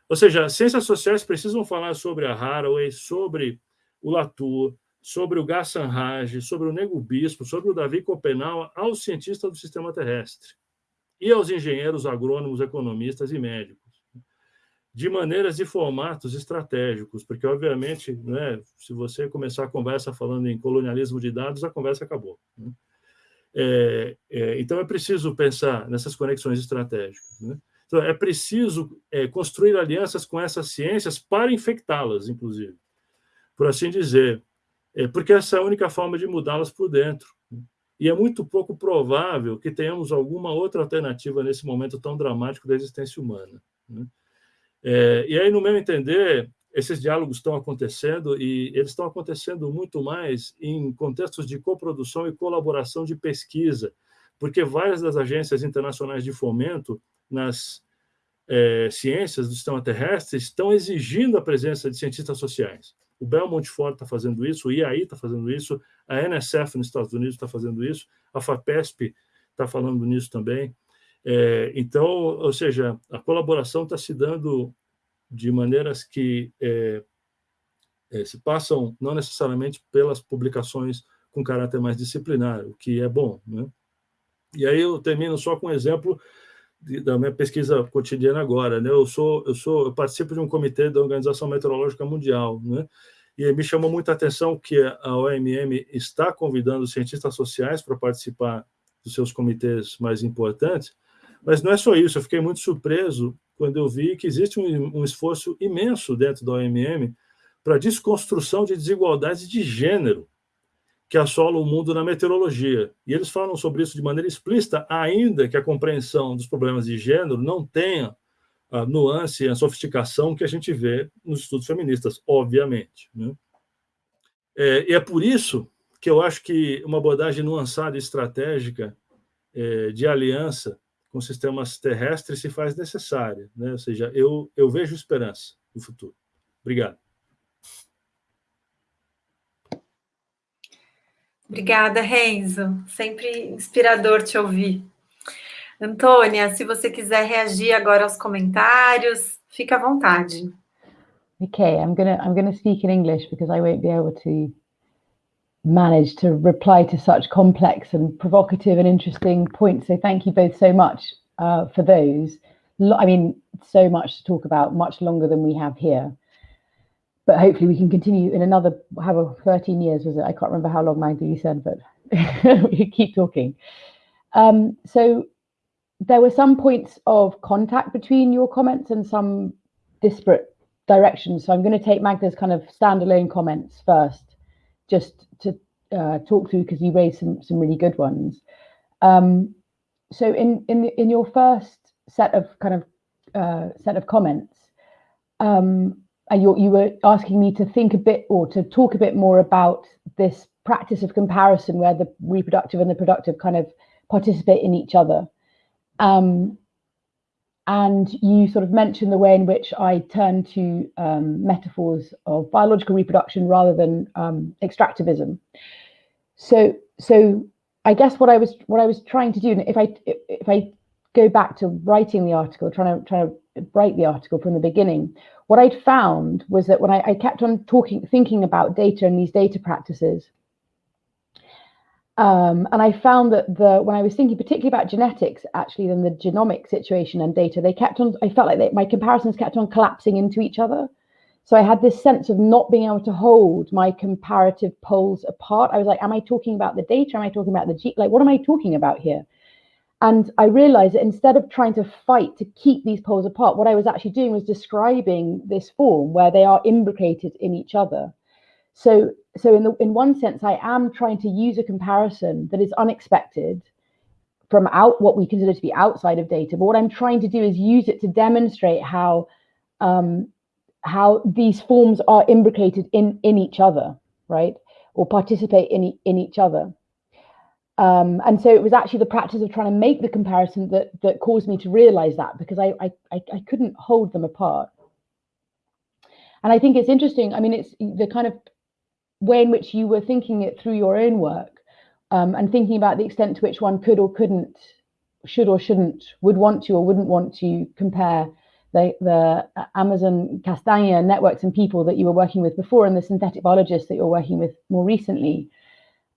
Ou seja, ciências sociais precisam falar sobre a Haraway, sobre o Latour, sobre o Gassan Raj, sobre o Nego Bispo, sobre o Davi Copenau, aos cientistas do sistema terrestre e aos engenheiros, agrônomos, economistas e médicos, de maneiras e formatos estratégicos, porque, obviamente, né, se você começar a conversa falando em colonialismo de dados, a conversa acabou. Né? É, é, então, é preciso pensar nessas conexões estratégicas. Né? Então, é preciso é, construir alianças com essas ciências para infectá-las, inclusive, por assim dizer é, porque essa é a única forma de mudá-las por dentro. E é muito pouco provável que tenhamos alguma outra alternativa nesse momento tão dramático da existência humana. Né? É, e aí, no meu entender, esses diálogos estão acontecendo e eles estão acontecendo muito mais em contextos de coprodução e colaboração de pesquisa, porque várias das agências internacionais de fomento nas é, ciências do sistema terrestre estão exigindo a presença de cientistas sociais. O Belmont Ford está fazendo isso, o IAI está fazendo isso, a NSF nos Estados Unidos está fazendo isso, a FAPESP está falando nisso também. É, então, ou seja, a colaboração está se dando de maneiras que é, é, se passam não necessariamente pelas publicações com caráter mais disciplinar, o que é bom. Né? E aí eu termino só com um exemplo da minha pesquisa cotidiana agora. Né? Eu, sou, eu, sou, eu participo de um comitê da Organização Meteorológica Mundial, né? e me chamou muita atenção que a OMM está convidando cientistas sociais para participar dos seus comitês mais importantes, mas não é só isso, eu fiquei muito surpreso quando eu vi que existe um, um esforço imenso dentro da OMM para desconstrução de desigualdades de gênero que assolam o mundo na meteorologia. E eles falam sobre isso de maneira explícita, ainda que a compreensão dos problemas de gênero não tenha a nuance e a sofisticação que a gente vê nos estudos feministas, obviamente. Né? É, e é por isso que eu acho que uma abordagem nuançada e estratégica é, de aliança com sistemas terrestres se faz necessária. Né? Ou seja, eu, eu vejo esperança no futuro. Obrigado. Obrigada, Renzo. Sempre inspirador te ouvir. Antônia, se você quiser reagir agora aos comentários, fica à vontade. Okay, I'm gonna I'm gonna speak in English because I won't be able to manage to reply to such complex and provocative and interesting points. So thank you both so much uh, for those. I mean, so much to talk about, much longer than we have here. But hopefully we can continue in another, however, 13 years was it? I can't remember how long you said, but we keep talking. Um, so there were some points of contact between your comments and some disparate directions. So I'm going to take Magda's kind of standalone comments first just to uh, talk through because you raised some some really good ones. Um, so in in in your first set of kind of uh, set of comments, um, you you were asking me to think a bit or to talk a bit more about this practice of comparison where the reproductive and the productive kind of participate in each other. Um, and you sort of mentioned the way in which I turn to um, metaphors of biological reproduction rather than um, extractivism. So, so I guess what I was what I was trying to do, if I if I go back to writing the article, trying to trying to write the article from the beginning, what I'd found was that when I, I kept on talking, thinking about data and these data practices, um, and I found that the when I was thinking particularly about genetics, actually, then the genomic situation and data, they kept on. I felt like they, my comparisons kept on collapsing into each other. So I had this sense of not being able to hold my comparative poles apart. I was like, "Am I talking about the data? Am I talking about the G? Like, what am I talking about here?" And I realized that instead of trying to fight to keep these poles apart, what I was actually doing was describing this form where they are imbricated in each other. So, so in the in one sense, I am trying to use a comparison that is unexpected from out what we consider to be outside of data. But what I'm trying to do is use it to demonstrate how um, how these forms are imbricated in in each other, right, or participate in in each other. Um, and so it was actually the practice of trying to make the comparison that that caused me to realize that because I I, I couldn't hold them apart. And I think it's interesting. I mean, it's the kind of way in which you were thinking it through your own work um, and thinking about the extent to which one could or couldn't, should or shouldn't, would want to or wouldn't want to compare the, the Amazon castanha networks and people that you were working with before and the synthetic biologists that you're working with more recently.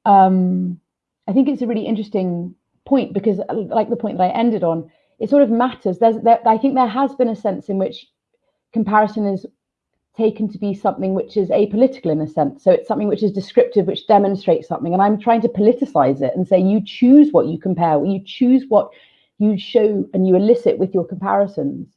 Um, I think it's a really interesting point because, like the point that I ended on, it sort of matters. There's, there, I think there has been a sense in which comparison is taken to be something which is apolitical in a sense. So it's something which is descriptive, which demonstrates something. And I'm trying to politicize it and say you choose what you compare, you choose what you show and you elicit with your comparisons.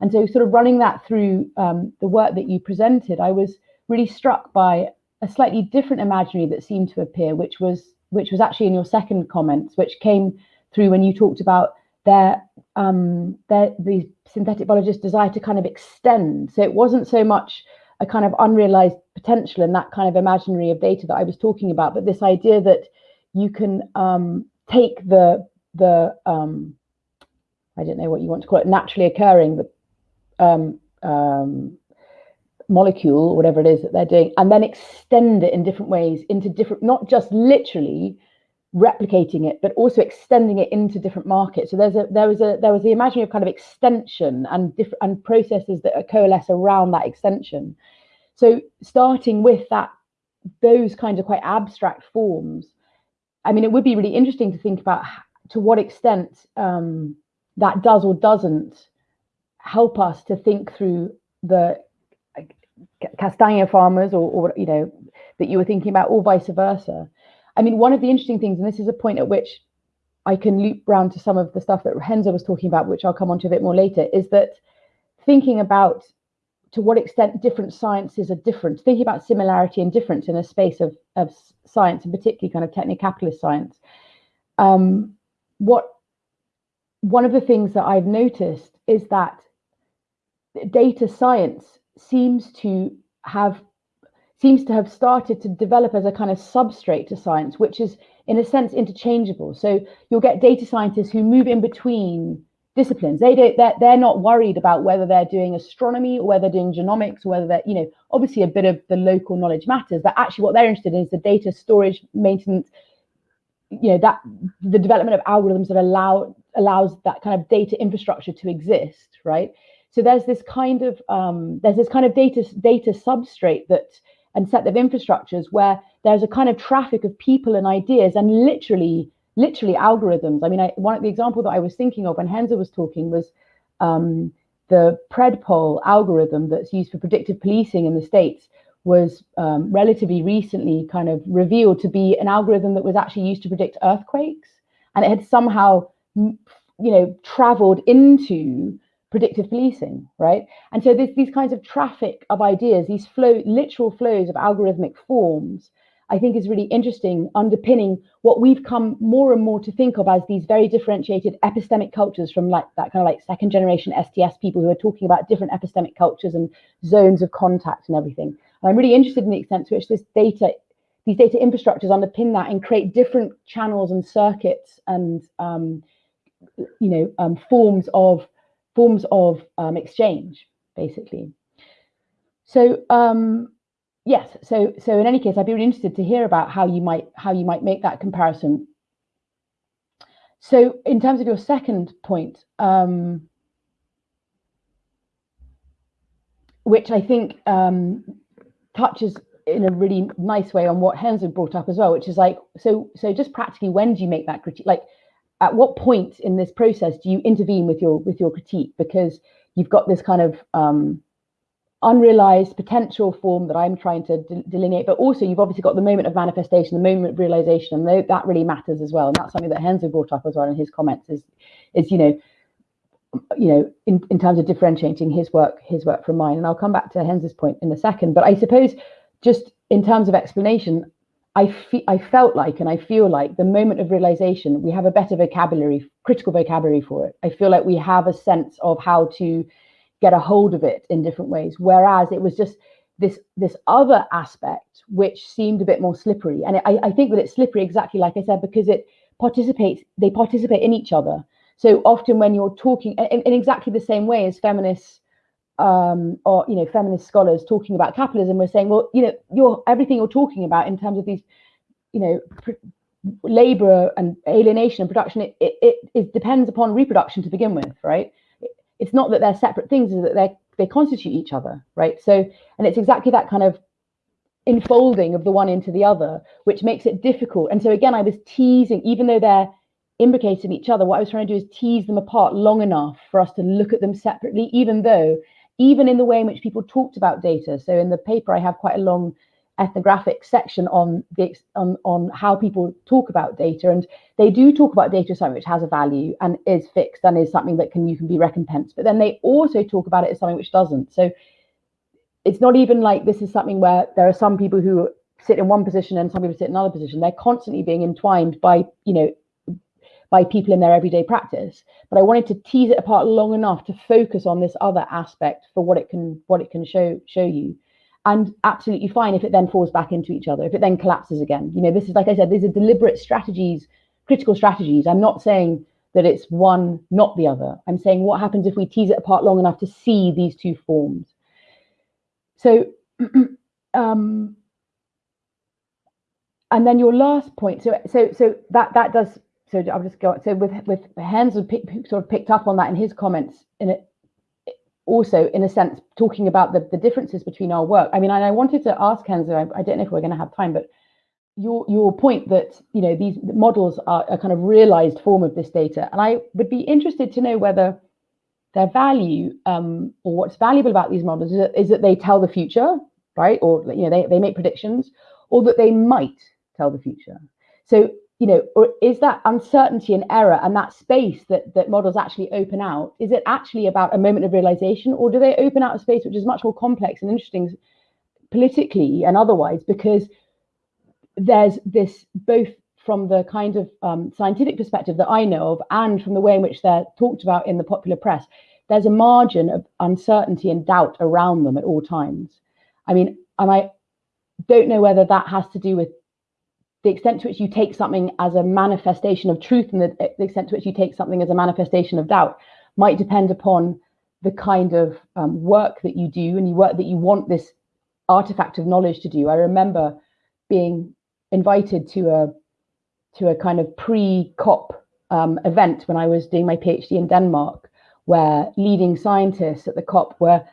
And so, sort of running that through um, the work that you presented, I was really struck by a slightly different imaginary that seemed to appear, which was which was actually in your second comments, which came through when you talked about their um, their the synthetic biologists' desire to kind of extend. So it wasn't so much a kind of unrealized potential in that kind of imaginary of data that I was talking about, but this idea that you can um, take the the um, I don't know what you want to call it, naturally occurring the um, um, molecule whatever it is that they're doing, and then extend it in different ways into different, not just literally replicating it, but also extending it into different markets. So there's a there was a there was the imaginary of kind of extension and different and processes that coalesce around that extension. So starting with that those kinds of quite abstract forms, I mean, it would be really interesting to think about to what extent um, that does or doesn't help us to think through the castanha farmers or, or you know that you were thinking about or vice versa I mean, one of the interesting things, and this is a point at which I can loop round to some of the stuff that Renzo was talking about, which I'll come on to a bit more later, is that thinking about to what extent different sciences are different, thinking about similarity and difference in a space of, of science, and particularly kind of techno-capitalist science. Um, what one of the things that I've noticed is that data science seems to have seems to have started to develop as a kind of substrate to science, which is in a sense interchangeable. So you'll get data scientists who move in between disciplines. They don't, they're, they're not worried about whether they're doing astronomy or whether they're doing genomics or whether they're, you know, obviously a bit of the local knowledge matters, but actually what they're interested in is the data storage, maintenance, you know, that the development of algorithms that allow allows that kind of data infrastructure to exist, right? So there's this kind of um, there's this kind of data data substrate that and set of infrastructures where there's a kind of traffic of people and ideas and literally literally algorithms. I mean I, one of the example that i was thinking of when Renzo was talking was um, the PredPol algorithm that's used for predictive policing in the states was um, relatively recently kind of revealed to be an algorithm that was actually used to predict earthquakes. And it had somehow you know traveled into predictive policing, right? And so there's these kinds of traffic of ideas, these flow, literal flows of algorithmic forms, I think is really interesting, underpinning what we've come more and more to think of as these very differentiated epistemic cultures from like that kind of like second generation STS people who are talking about different epistemic cultures and zones of contact and everything. And I'm really interested in the extent to which this data, these data infrastructures underpin that and create different channels and circuits and um, you know um, forms of forms of um, exchange, basically. So um, yes, so so in any case, I'd be really interested to hear about how you might how you might make that comparison. So in terms of your second point, um, which I think um, touches in a really nice way on what Renzo brought up as well, which is like, so so just practically, when do you make that critique? Like, at what point in this process do you intervene with your with your critique because you've got this kind of um, unrealized potential form that I'm trying to de delineate, but also you've obviously got the moment of manifestation, the moment of realization, and that really matters as well. And that's something that Renzo brought up as well in his comments is, is you know, you know, in, in terms of differentiating his work, his work from mine. And I'll come back to Renzo's point in a second. But I suppose just in terms of explanation, I, fe- I felt like and I feel like the moment of realization, we have a better vocabulary, critical vocabulary for it. I feel like we have a sense of how to get a hold of it in different ways. Whereas it was just this this other aspect which seemed a bit more slippery. And I, I think that it's slippery exactly like I said, because it participates, they participate in each other. So often when you're talking in, in exactly the same way as feminists um, or you know feminist scholars talking about capitalism we're saying well you know you're everything you're talking about in terms of these you know labor and alienation and production it, it, it, it, depends upon reproduction to begin with right? It's not that they're separate things is that they they constitute each other right? So and it's exactly that kind of enfolding of the one into the other which makes it difficult. And so again i was teasing even though they're imbricated in each other what i was trying to do is tease them apart long enough for us to look at them separately even though even in the way in which people talked about data. So in the paper, I have quite a long ethnographic section on the on, on how people talk about data. And they do talk about data as something which has a value and is fixed and is something that can you can be recompensed. But then they also talk about it as something which doesn't. So it's not even like this is something where there are some people who sit in one position and some people sit in another position. They're constantly being entwined by you know by people in their everyday practice but i wanted to tease it apart long enough to focus on this other aspect for what it can what it can show show you and absolutely fine if it then falls back into each other if it then collapses again you know this is like i said these are deliberate strategies critical strategies i'm not saying that it's one not the other i'm saying what happens if we tease it apart long enough to see these two forms so um and then your last point. So so so that that does. So I'll just go. So with with Renzo sort of picked up on that in his comments. In it, also in a sense talking about the, the differences between our work. I mean, and I wanted to ask Renzo, I, I don't know if we're going to have time, but your your point that you know these models are a kind of realized form of this data, and I would be interested to know whether their value um, or what's valuable about these models is that, is that they tell the future, right? Or you know they they make predictions, or that they might tell the future. So you know, or is that uncertainty and error and that space that that models actually open out? Is it actually about a moment of realization, or do they open out a space which is much more complex and interesting politically and otherwise? Because there's this both from the kind of um, scientific perspective that I know of and from the way in which they're talked about in the popular press, there's a margin of uncertainty and doubt around them at all times. I mean, and I don't know whether that has to do with the extent to which you take something as a manifestation of truth and the, the extent to which you take something as a manifestation of doubt might depend upon the kind of um, work that you do and you work that you want this artifact of knowledge to do. I remember being invited to a to a kind of pre-COP um, event when I was doing my PhD in Denmark, where leading scientists at the COP were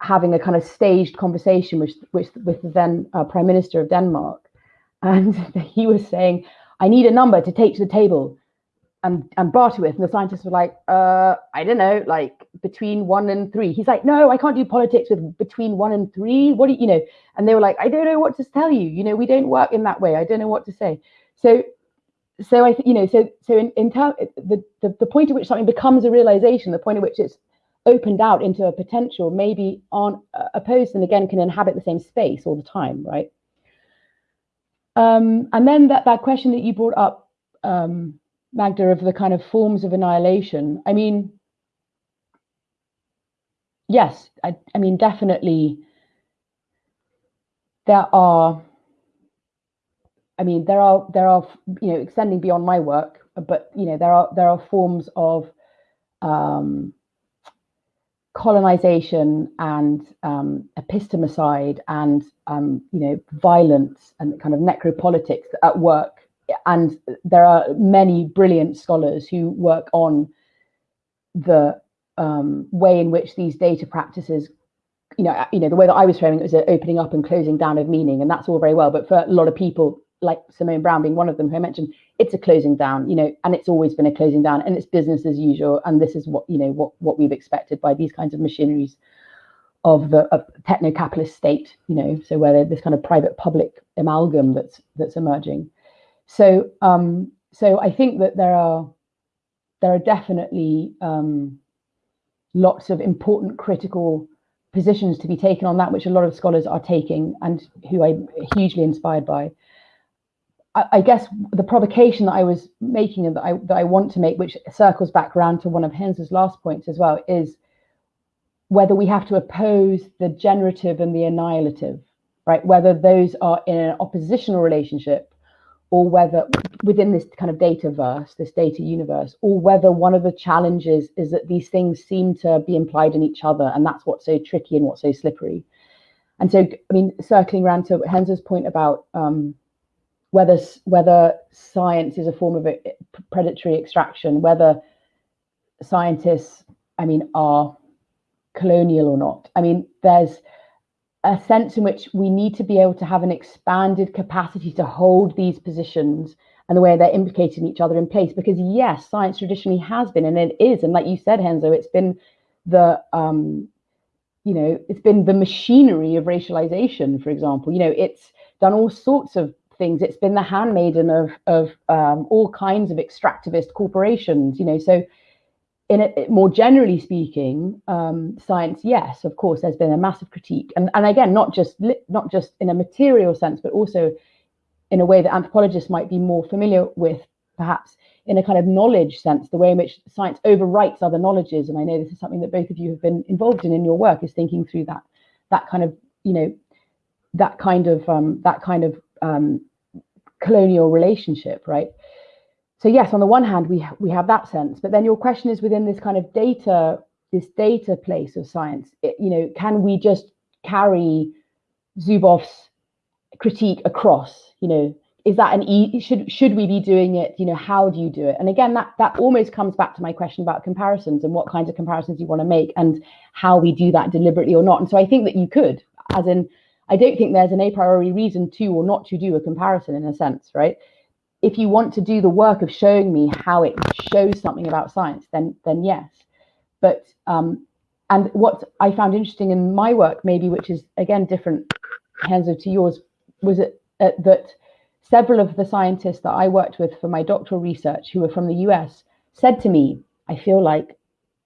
having a kind of staged conversation with, with, with the then uh, Prime Minister of Denmark. And he was saying, I need a number to take to the table and, and barter with. And the scientists were like, uh, I don't know, like between one and three. He's like, no, I can't do politics with between one and three. What do you, you know? And they were like, I don't know what to tell you. You know, we don't work in that way. I don't know what to say. So, so I, you know, so so in in term, the, the the point at which something becomes a realization, the point at which it's opened out into a potential, maybe on uh, opposed and again can inhabit the same space all the time, right? Um, and then that that question that you brought up, um, Magda, of the kind of forms of annihilation. I mean, yes, I, I mean definitely there are I mean, there are there are you know extending beyond my work, but you know there are there are forms of um, colonization and um, epistemicide and um, you know violence and kind of necropolitics at work. And there are many brilliant scholars who work on the um, way in which these data practices you know, you know, the way that I was framing it was opening up and closing down of meaning, and that's all very well. But for a lot of people, like Simone Browne being one of them, who I mentioned, it's a closing down, you know, and it's always been a closing down, and it's business as usual. And this is what you know what what we've expected by these kinds of machineries of the of techno-capitalist state, you know, so where this kind of private-public amalgam that's that's emerging. So um, so I think that there are there are definitely um, lots of important critical positions to be taken on that, which a lot of scholars are taking, and who I'm hugely inspired by. I, guess the provocation that I was making and that I that I want to make, which circles back around to one of Renzo's last points as well, is whether we have to oppose the generative and the annihilative, right? Whether those are in an oppositional relationship or whether within this kind of data verse, this data universe, or whether one of the challenges is that these things seem to be implied in each other. And that's what's so tricky and what's so slippery. And so, I mean, circling around to Renzo's point about um, whether whether science is a form of predatory extraction, whether scientists, I mean, are colonial or not. I mean, there's a sense in which we need to be able to have an expanded capacity to hold these positions and the way they're implicating each other in place. Because yes, science traditionally has been, and it is, and like you said, Renzo, it's been the um, you know, it's been the machinery of racialization, for example. You know, it's done all sorts of things. It's been the handmaiden of of um, all kinds of extractivist corporations. You know, so in a, more generally speaking, um, science, yes, of course, there's been a massive critique, and and again, not just not just in a material sense, but also in a way that anthropologists might be more familiar with, perhaps in a kind of knowledge sense, the way in which science overwrites other knowledges. And I know this is something that both of you have been involved in in your work, is thinking through that that kind of you know that kind of um, that kind of um, colonial relationship, right? So yes, on the one hand, we ha we have that sense, but then your question is within this kind of data, this data place of science. It, you know, can we just carry Zuboff's critique across? You know, is that an e should should we be doing it you know how do you do it and again that that almost comes back to my question about comparisons and what kinds of comparisons you want to make and how we do that deliberately or not and so i think that you could as in i don't think there's an a priori reason to or not to do a comparison in a sense right if you want to do the work of showing me how it shows something about science then then yes but um and what i found interesting in my work maybe which is again different Renzo to yours was it uh, that several of the scientists that I worked with for my doctoral research who were from the US said to me, I feel like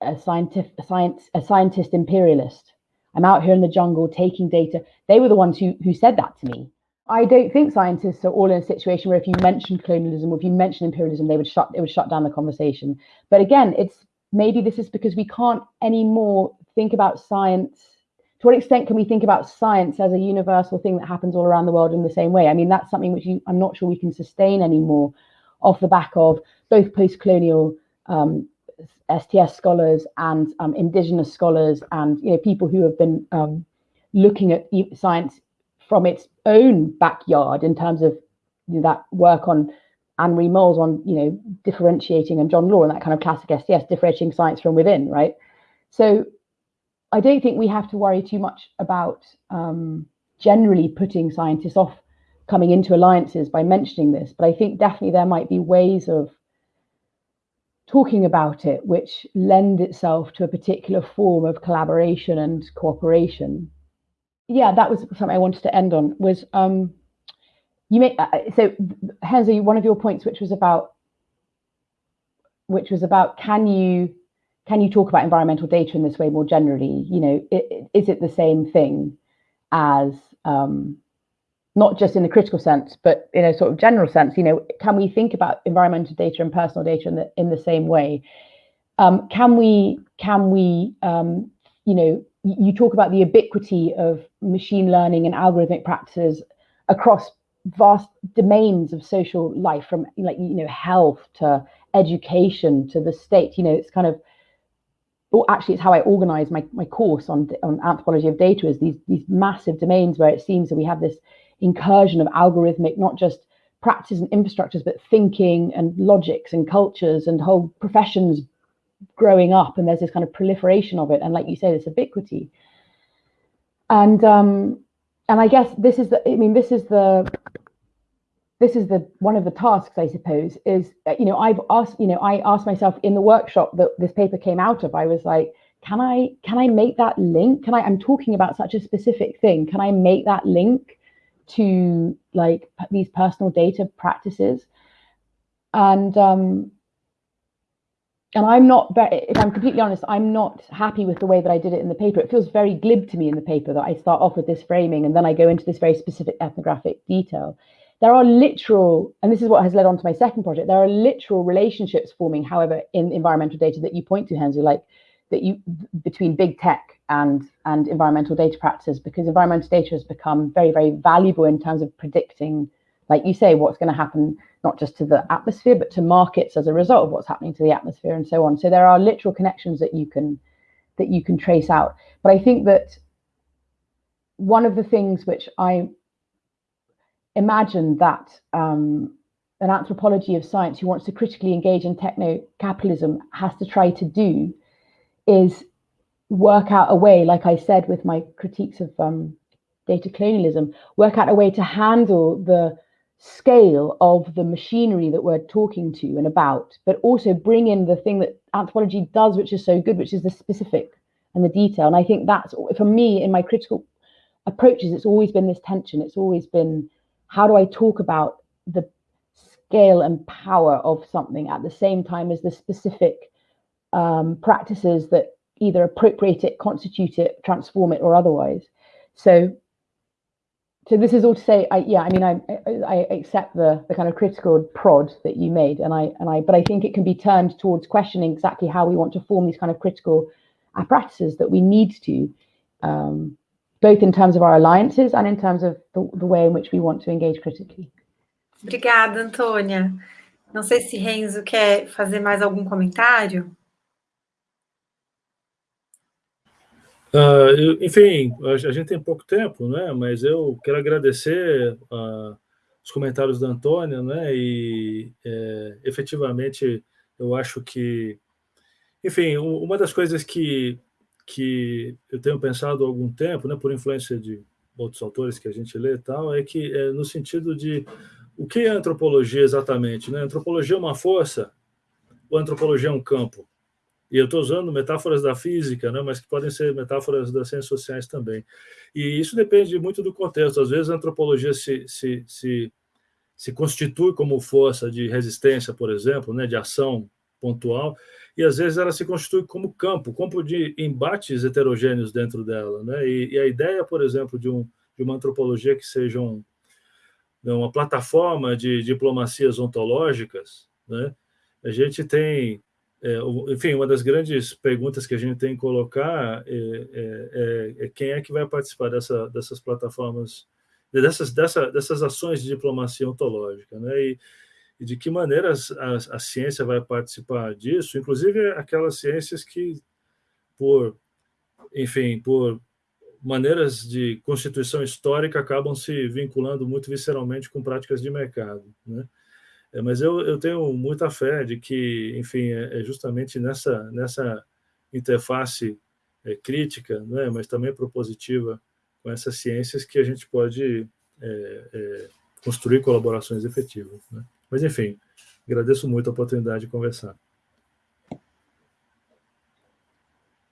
a scientific a science a scientist imperialist. I'm out here in the jungle taking data. They were the ones who who said that to me. I don't think scientists are all in a situation where if you mention colonialism or if you mention imperialism, they would shut it would shut down the conversation. But again, it's maybe this is because we can't anymore think about science to what extent can we think about science as a universal thing that happens all around the world in the same way? I mean, that's something which you, I'm not sure we can sustain anymore off the back of both post-colonial um, STS scholars and um, indigenous scholars and you know people who have been um, looking at science from its own backyard in terms of you know, that work on Annemarie Mol's on you know differentiating and John Law and that kind of classic STS differentiating science from within, right? So I don't think we have to worry too much about um, generally putting scientists off coming into alliances by mentioning this, but I think definitely there might be ways of talking about it which lend itself to a particular form of collaboration and cooperation. Yeah, that was something I wanted to end on. Was um, you make uh, so Renzo, one of your points, which was about which was about can you can you talk about environmental data in this way more generally? You know, is it the same thing as um, not just in the critical sense, but in a sort of general sense? You know, can we think about environmental data and personal data in the in the same way? Um, can we can we um, you know you talk about the ubiquity of machine learning and algorithmic practices across vast domains of social life from like you know health to education to the state you know it's kind of well, actually it's how I organize my, my course on, on anthropology of data is these, these massive domains where it seems that we have this incursion of algorithmic, not just practice and infrastructures, but thinking and logics and cultures and whole professions growing up. And there's this kind of proliferation of it. And like you say, this ubiquity. And um, and I guess this is the, I mean, this is the this is the one of the tasks i suppose is uh, you know i've asked you know i asked myself in the workshop that this paper came out of i was like can i can i make that link can i i'm talking about such a specific thing can i make that link to like these personal data practices. And um and i'm not if i'm completely honest i'm not happy with the way that i did it in the paper. It feels very glib to me in the paper that i start off with this framing and then i go into this very specific ethnographic detail. There are literal, and this is what has led on to my second project, there are literal relationships forming, however, in environmental data that you point to, Renzo, like that you between big tech and and environmental data practices, because environmental data has become very, very valuable in terms of predicting, like you say, what's going to happen not just to the atmosphere, but to markets as a result of what's happening to the atmosphere and so on. So there are literal connections that you can that you can trace out. But I think that one of the things which I imagine that um, an anthropology of science who wants to critically engage in techno-capitalism has to try to do is work out a way, like I said with my critiques of um, data colonialism, work out a way to handle the scale of the machinery that we're talking to and about, but also bring in the thing that anthropology does, which is so good, which is the specific and the detail. And I think that's, for me, in my critical approaches, it's always been this tension. It's always been how do I talk about the scale and power of something at the same time as the specific um, practices that either appropriate it, constitute it, transform it, or otherwise. So, so this is all to say, I, yeah, I mean, I, I accept the the kind of critical prod that you made, and I and I, but I think it can be turned towards questioning exactly how we want to form these kind of critical apparatuses that we need to um, both in terms of our alliances and in terms of the, the way in which we want to engage critically. Obrigada, Antônia. Não sei se Renzo quer fazer mais algum comentário. Uh, enfim, a gente tem pouco tempo, né? Mas eu quero agradecer a, os comentários da Antônia, né? E é, efetivamente eu acho que, enfim, uma das coisas que que eu tenho pensado há algum tempo, né, por influência de outros autores que a gente lê e tal, é que é no sentido de o que é antropologia exatamente? Né? Antropologia é uma força ou antropologia é um campo? E eu estou usando metáforas da física, né, mas que podem ser metáforas das ciências sociais também. E isso depende muito do contexto. Às vezes a antropologia se, se, se, se constitui como força de resistência, por exemplo, né, de ação pontual, e às vezes ela se constitui como campo, campo de embates heterogêneos dentro dela. Né? E, e a ideia, por exemplo, de, um, de uma antropologia que seja um, né, uma plataforma de diplomacias ontológicas, né? a gente tem, é, enfim, uma das grandes perguntas que a gente tem que colocar é, é, é, é quem é que vai participar dessa, dessas plataformas, dessas, dessa, dessas ações de diplomacia ontológica. Né? E, e de que maneira a, a, ciência vai participar disso, inclusive aquelas ciências que, por, enfim, por maneiras de constituição histórica, acabam se vinculando muito visceralmente com práticas de mercado. Né? É, mas eu, eu tenho muita fé de que, enfim, é, é justamente nessa, nessa interface é, crítica, né, mas também propositiva com essas ciências que a gente pode é, é construir colaborações efetivas. Né? Mas, enfim, agradeço muito a oportunidade de conversar.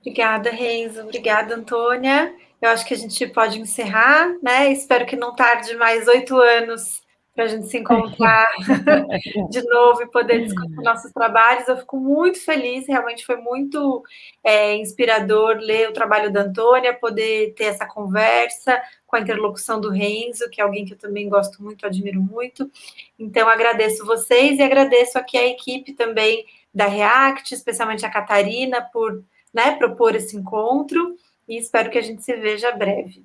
Obrigada, Renzo. Obrigada, Antônia. Eu acho que a gente pode encerrar, né? Espero que não tarde mais oito anos para a gente se encontrar de novo e poder discutir nossos trabalhos. Eu fico muito feliz, realmente foi muito é, inspirador ler o trabalho da Antônia, poder ter essa conversa com a interlocução do Renzo, que é alguém que eu também gosto muito, admiro muito. Então, agradeço vocês e agradeço aqui a equipe também da React, especialmente a Catarina, por né, propor esse encontro, e espero que a gente se veja breve.